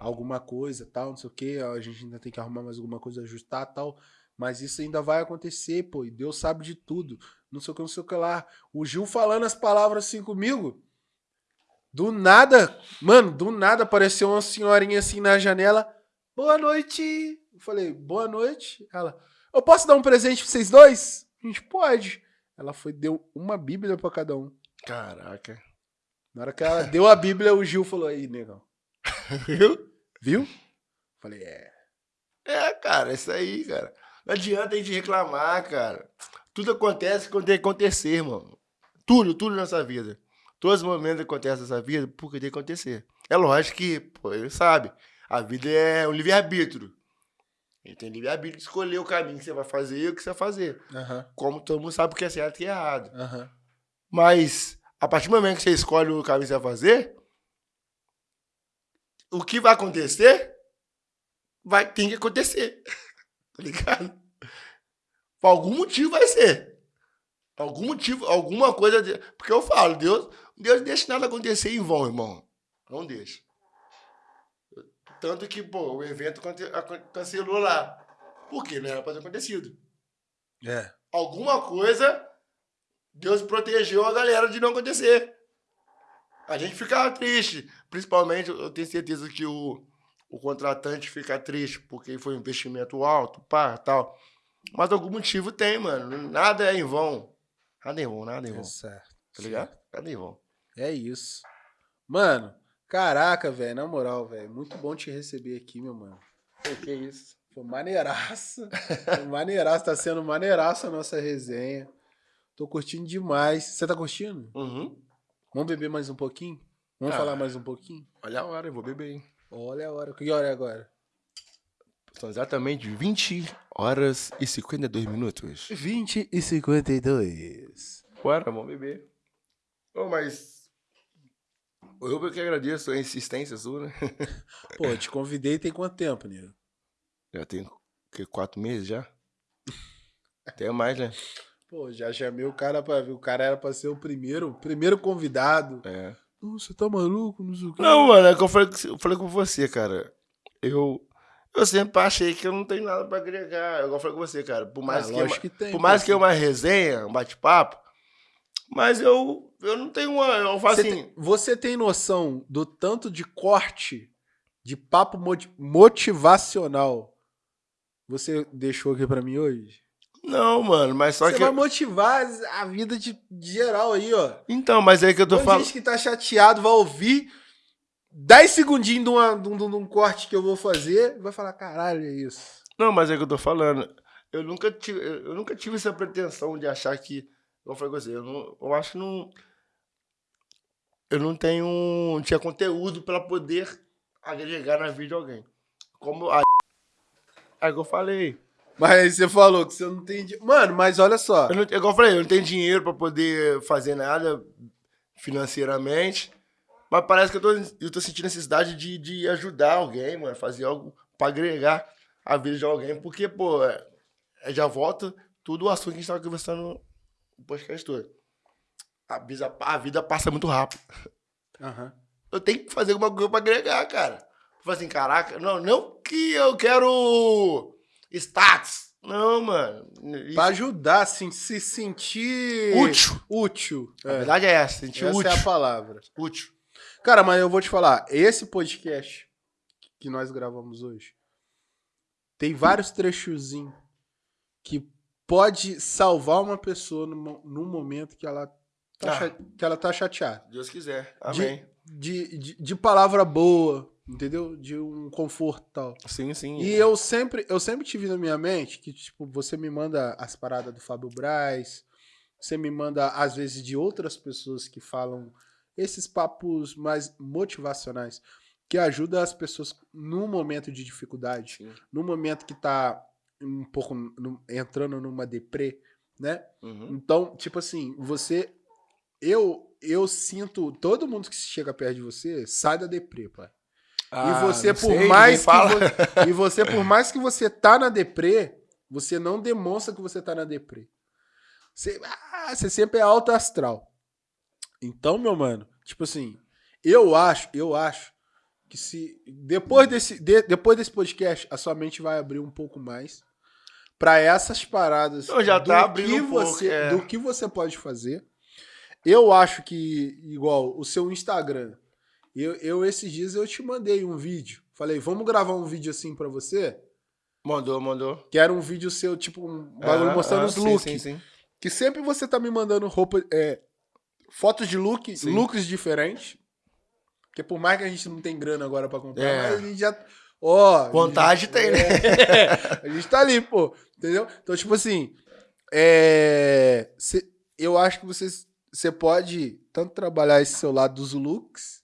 Alguma coisa, tal, não sei o quê, a gente ainda tem que arrumar mais alguma coisa, ajustar, tal. Mas isso ainda vai acontecer, pô, e Deus sabe de tudo. Não sei o que, não sei o que lá. O Gil falando as palavras assim comigo. Do nada, mano, do nada apareceu uma senhorinha assim na janela. Boa noite. Eu falei, boa noite. Ela, eu posso dar um presente pra vocês dois? A gente pode. Ela foi, deu uma Bíblia pra cada um. Caraca. Na hora que ela deu a Bíblia, o Gil falou, aí, negão. Viu? Viu? Falei, é. É, cara, isso aí, cara. Não adianta a gente reclamar, cara. Tudo acontece quando tem que acontecer, irmão. Tudo, tudo nessa vida. Todos os momentos que acontecem nessa vida, porque tem que acontecer. É lógico que, pô, ele sabe. A vida é um livre-arbítrio. Ele tem livre-arbítrio de escolher o caminho que você vai fazer e o que você vai fazer. Aham, Como todo mundo sabe o que é certo e o que é errado. aham. Mas, a partir do momento que você escolhe o caminho que você vai fazer, o que vai acontecer, vai ter que acontecer. tá ligado? Por algum motivo vai ser. Algum motivo, alguma coisa. de- Porque eu falo, Deus, Deus não deixa nada acontecer em vão, irmão. Não deixa. Tanto que, pô, o evento cancelou lá. Por quê? Não era pra ter acontecido É. alguma coisa, Deus protegeu a galera de não acontecer. A gente ficava triste. Principalmente, eu tenho certeza que o, o contratante fica triste porque foi um investimento alto, pá, tal. Mas algum motivo tem, mano. Nada é em vão. Nada é em vão, nada é em É vão. certo. Tá ligado? Nada é em vão. É isso. Mano, caraca, velho, na moral, velho, muito bom te receber aqui, meu mano. Pô, que isso? Foi maneiraça. Foi maneiraça, tá sendo maneiraça a nossa resenha. Tô curtindo demais. Você tá curtindo? Uhum. Vamos beber mais um pouquinho? Vamos Ah. falar mais um pouquinho? Olha a hora, eu vou beber, hein? Olha a hora. Que hora é agora? São exatamente 20 horas e 52 minutos. 20 e 52. Bora, vamos beber. Ô, mas. Eu que agradeço a insistência sua, né? Pô, eu te convidei tem quanto tempo, nego? Já tem o quê, quatro meses já? Até mais, né? Pô, já chamei o cara pra ver. O cara era pra ser o primeiro, o primeiro convidado. É. Não, Você tá maluco? Não sei o quê. Não, mano, é que eu falei, eu falei com você, cara. Eu. Eu sempre achei que eu não tenho nada pra agregar. Eu falei com você, cara. Por mais Ah, que. lógico que tem. por mais que é uma resenha, um bate-papo. Mas eu. Eu não tenho uma. Eu faço Você, assim. tem, você tem noção do tanto de corte de papo moti- motivacional você deixou aqui pra mim hoje? Não, mano, mas só você que. vai motivar a vida de, de geral aí, ó. Então, mas é que eu tô falando. gente que tá chateado vai ouvir 10 segundinhos de, uma- de um, de um- corte que eu vou fazer vai falar, caralho, é isso. Não, mas é que eu tô falando. Eu nunca tive, eu nunca tive essa pretensão de achar que. Eu falei com você, eu, não, eu acho que não. Eu não tenho. Não tinha conteúdo pra poder agregar na vida de alguém. Como a. É que eu falei. Mas aí você falou que você não tem... Mano, mas olha só. Eu não, é igual eu falei, eu não tenho dinheiro pra poder fazer nada financeiramente. Mas parece que eu tô, eu tô sentindo necessidade de, de ajudar alguém, mano. Fazer algo pra agregar a vida de alguém. Porque, pô, é, é, já volta tudo o assunto que a gente tava conversando no podcast todo. A vida, a vida passa muito rápido. Aham. Eu tenho que fazer alguma coisa pra agregar, cara. Tipo assim, caraca, não, não que eu quero status. Não, mano. Isso... Pra ajudar, assim, se sentir... Útil. Útil. A é. verdade é essa, sentir essa útil. Essa é a palavra. Útil. Cara, mas eu vou te falar, esse podcast que nós gravamos hoje, tem vários trechozinhos que pode salvar uma pessoa no, no momento que ela tá, ah, que ela tá chateada. Deus quiser. Amém. De, de, de, de palavra boa, entendeu? De um conforto tal. Sim, sim. E eu sempre, eu sempre tive na minha mente que, tipo, você me manda as paradas do Fábio Braz, você me manda, às vezes, de outras pessoas que falam esses papos mais motivacionais que ajudam as pessoas no momento de dificuldade, Sim. no momento que tá um pouco no, entrando numa deprê, né? Uhum. Então, tipo assim, você eu eu sinto todo mundo que chega perto de você sai da deprê, pai. Ah, e você por sei, mais que e você por mais que você tá na deprê, você não demonstra que você tá na deprê. Você, ah, você sempre é alto astral. Então, meu mano, tipo assim, eu acho, eu acho que se depois desse, de, depois desse podcast a sua mente vai abrir um pouco mais para essas paradas eu já tá abrindo que um você, pouco, é. do que você pode fazer. Eu acho que igual o seu Instagram, eu, eu esses dias eu te mandei um vídeo, falei vamos gravar um vídeo assim para você. Mandou, mandou. Que era um vídeo seu, tipo, um bagulho mostrando ah, os looks. Sim, sim, sim. Que sempre você tá me mandando roupa, é, fotos de look, Sim. looks diferentes. Porque por mais que a gente não tem grana agora para comprar, é. mas a gente já. Ó. Oh, Vontade gente, tem, né? É, a gente tá ali, pô. Entendeu? Então, tipo assim. É, cê, eu acho que você, você pode tanto trabalhar esse seu lado dos looks,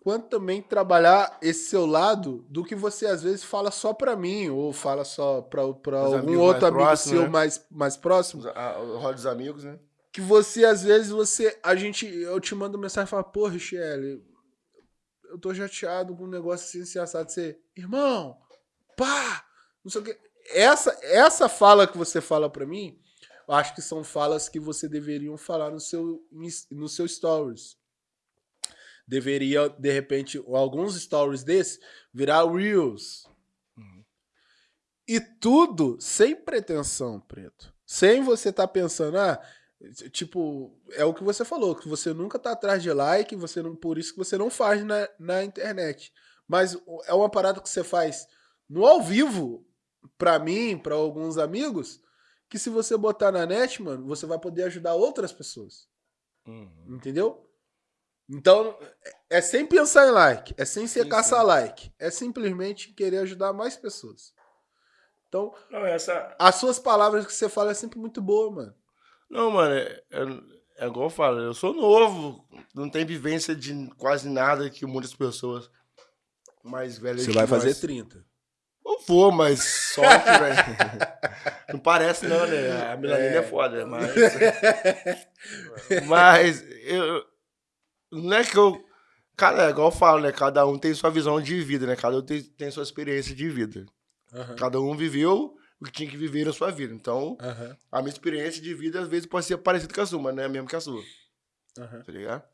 quanto também trabalhar esse seu lado do que você às vezes fala só para mim, ou fala só para algum outro amigo próximo, seu né? mais, mais próximo. O rol dos amigos, né? Que você, às vezes, você. A gente. Eu te mando mensagem e falo, pô, Richelle, eu tô chateado com um negócio assim, assim, assado. Você, irmão, pá! Não sei o quê. Essa, essa fala que você fala para mim, eu acho que são falas que você deveriam falar no seu, no seu stories. Deveria, de repente, alguns stories desses virar Reels. Uhum. E tudo sem pretensão, preto. Sem você estar tá pensando, ah, Tipo, é o que você falou, que você nunca tá atrás de like, você não, por isso que você não faz na, na internet. Mas é uma parada que você faz no ao vivo, pra mim, pra alguns amigos, que se você botar na net, mano, você vai poder ajudar outras pessoas. Uhum. Entendeu? Então, é sem pensar em like, é sem ser caçar like, é simplesmente querer ajudar mais pessoas. Então, não, essa... as suas palavras que você fala é sempre muito boa, mano. Não, mano, é, é, é igual eu falo, eu sou novo, não tenho vivência de quase nada que muitas pessoas mais velhas. Você vai fazer nós. 30. Eu vou, mas só que, velho. Não parece, não, né? A melanina é, é foda, mas. mas eu. Não é que eu. Cara, é igual eu falo, né? Cada um tem sua visão de vida, né? Cada um tem, tem sua experiência de vida. Uhum. Cada um viveu o que tinha que viver na sua vida. Então, uhum. a minha experiência de vida às vezes pode ser parecida com a sua, mas não é a mesma que a sua. Uhum. Tá ligado?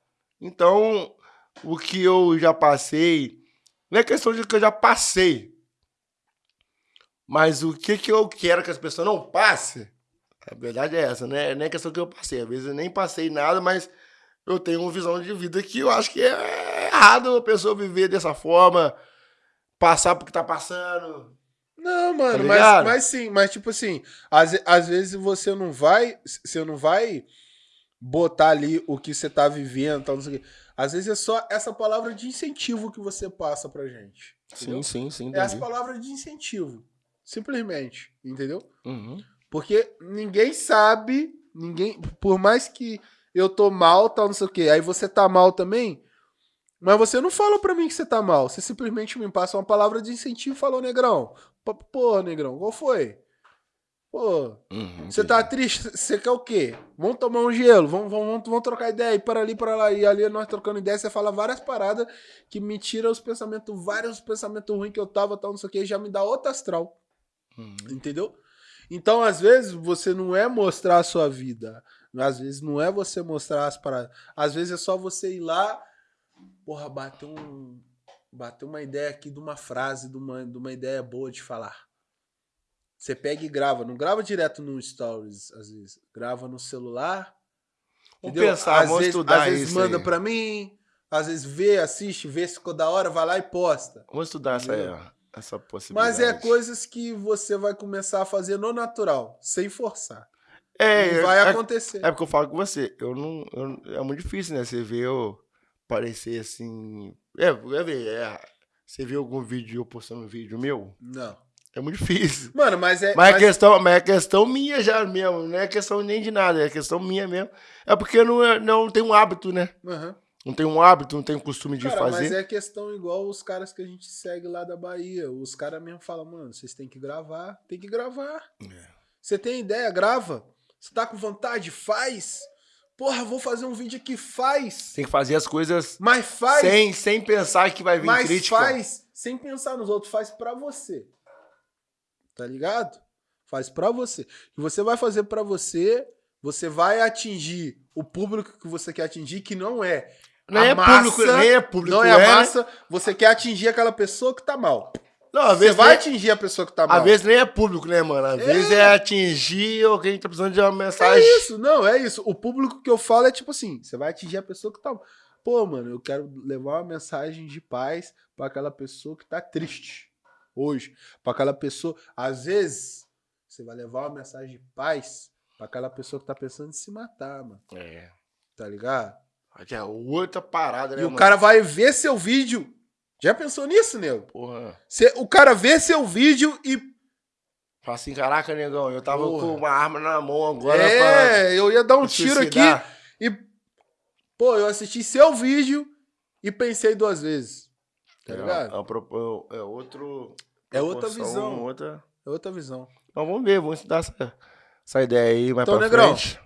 Então, o que eu já passei, não é questão de que eu já passei, mas o que, que eu quero que as pessoas não passem, a verdade é essa, né? Não é questão que eu passei. Às vezes eu nem passei nada, mas eu tenho uma visão de vida que eu acho que é errado a pessoa viver dessa forma, passar porque tá passando, não, mano, tá mas, mas sim, mas tipo assim, às, às vezes você não vai, você não vai botar ali o que você tá vivendo, tal, não sei o quê. Às vezes é só essa palavra de incentivo que você passa pra gente. Entendeu? Sim, sim, sim. É essa palavra de incentivo. Simplesmente, entendeu? Uhum. Porque ninguém sabe, ninguém, por mais que eu tô mal, tal, não sei o quê, aí você tá mal também, mas você não fala pra mim que você tá mal. Você simplesmente me passa uma palavra de incentivo e falou, negrão, Pô, negrão, qual foi? Pô, uhum, você tá triste? Você quer o quê? Vamos tomar um gelo, vamos, vamos, vamos trocar ideia, e para ali, para lá, e ali nós trocando ideia, você fala várias paradas que me tira os pensamentos, vários pensamentos ruins que eu tava, tal, não sei o que, já me dá outra astral. Uhum. Entendeu? Então, às vezes, você não é mostrar a sua vida. Às vezes não é você mostrar as paradas. Às vezes é só você ir lá, porra, bater um, bater uma ideia aqui de uma frase, de uma, de uma ideia boa de falar. Você pega e grava. Não grava direto no Stories, às vezes. Grava no celular. Entendeu? pensar, às vamos vezes, estudar Às vezes isso manda aí. pra mim, às vezes vê, assiste, vê se ficou da hora, vai lá e posta. Vamos estudar essa, essa possibilidade. Mas é coisas que você vai começar a fazer no natural, sem forçar. É, e vai é, acontecer. é porque eu falo com você. Eu não, eu- é muito difícil, né? Você vê eu parecer assim. É, é, ver, é, você vê algum vídeo eu postando um vídeo meu? Não. É muito difícil. Mano, mas é. Mas, mas- é questão, mas é questão minha já mesmo, não é questão nem de nada, é questão minha mesmo. É porque eu não, é- não tenho um hábito, né? Aham. Não tenho um hábito, não tenho costume de Cara, fazer. mas é questão igual os caras que a gente segue lá da Bahia. Os caras mesmo falam, mano, vocês têm que gravar. Tem que gravar. É. Você tem ideia, grava. Você tá com vontade? Faz. Porra, vou fazer um vídeo aqui, faz. Tem que fazer as coisas Mas faz. sem, sem pensar que vai vir mas crítica. faz sem pensar nos outros. Faz pra você. Tá ligado? Faz pra você. E você vai fazer pra você, você vai atingir o público que você quer atingir, que não é Nem a é massa, público, nem é público. não é a né? massa, você quer atingir aquela pessoa que tá mal. Não, às Você vezes, vai nem- atingir a pessoa que tá mal. às vezes nem é público, né, mano? Às É. vezes é atingir alguém que tá precisando de uma é mensagem. isso, não, é isso. O público que eu falo é tipo assim, você vai atingir a pessoa que tá mal. Pô, mano, eu quero levar uma mensagem de paz pra aquela pessoa que tá triste hoje. Pra aquela pessoa, às vezes, você vai levar uma mensagem de paz pra aquela pessoa que tá pensando em se matar, mano. É. Tá ligado? É outra parada, né, E o mano? cara vai ver seu vídeo. Já pensou nisso, nego? Porra. Cê- o cara vê seu vídeo e Fala assim, caraca, negão, eu tava Porra. com uma arma na mão agora é, eu ia dar um pra tiro aqui e. Pô, eu assisti seu vídeo e pensei duas vezes. Tá É, ligado? é, propo- é outro... É outra visão. Outra... É outra visão. Então vamos ver, vamos estudar essa, essa ideia aí mais Então, pra Negrão. frente.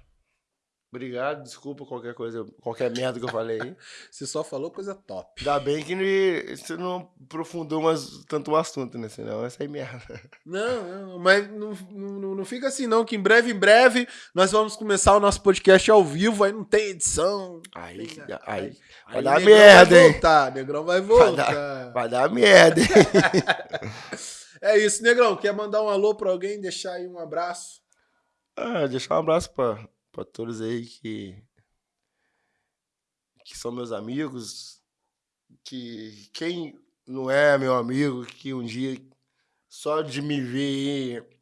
Obrigado, desculpa qualquer coisa, qualquer merda que eu falei aí. Você só falou coisa top. Ainda bem que você não aprofundou mais tanto o assunto, né? Senão essa aí merda. Não, não, mas não, não, não fica assim, não, que em breve, em breve, nós vamos começar o nosso podcast ao vivo, aí não tem edição. Aí, Tem- aí, aí vai dar merda, vai hein? voltar, Negrão vai Vai voltar. vai dar merda, hein? É isso, Negrão, quer mandar um alô pra alguém, deixar aí um abraço? Ah, deixar um abraço pra, pra todos aí que, que são meus amigos, que quem não é meu amigo, que um dia só de me ver aí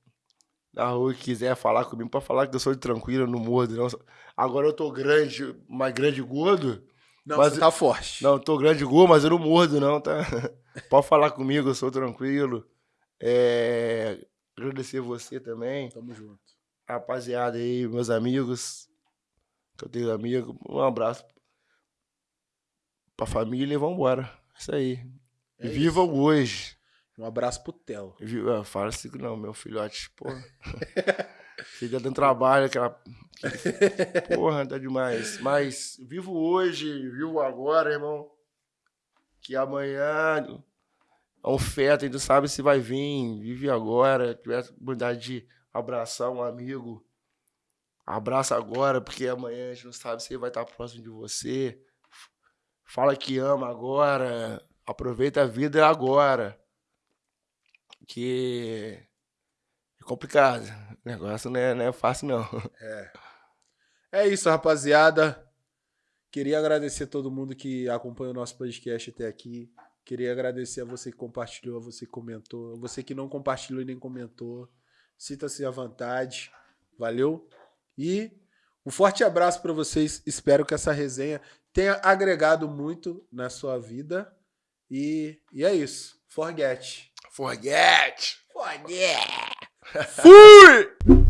na rua e quiser falar comigo, pra falar que eu sou de tranquilo, eu não mordo, não. Agora eu tô grande, mais grande gordo. Não, Mas- você tá forte. Não, tô grande gordo, mas eu não mordo, não, tá? Pode falar comigo, eu sou tranquilo. É, agradecer você também Tamo junto. Rapaziada aí, meus amigos, que eu tenho amigo, um abraço pra família e vambora. Isso aí. É Vivam hoje. Um abraço pro Theo. Ah, Fala assim que não, meu filhote, porra. Fica dando trabalho, aquela. Porra, tá demais. Mas vivo hoje, vivo agora, irmão. Que amanhã é um feto, a gente não sabe se vai vir. Vive agora. Tiver a oportunidade de abraçar um amigo. Abraça agora, porque amanhã a gente não sabe se ele vai estar próximo de você. Fala que ama agora. Aproveita a vida agora. Que é complicado. O negócio não é, não é fácil, não. É isso, rapaziada. Queria agradecer a todo mundo que acompanha o nosso podcast até aqui. Queria agradecer a você que compartilhou, a você que comentou, a você que não compartilhou e nem comentou. Sinta-se à vontade. Valeu? E um forte abraço para vocês. Espero que essa resenha tenha agregado muito na sua vida. E, e é isso. Forget. Forget! Forget. Fui!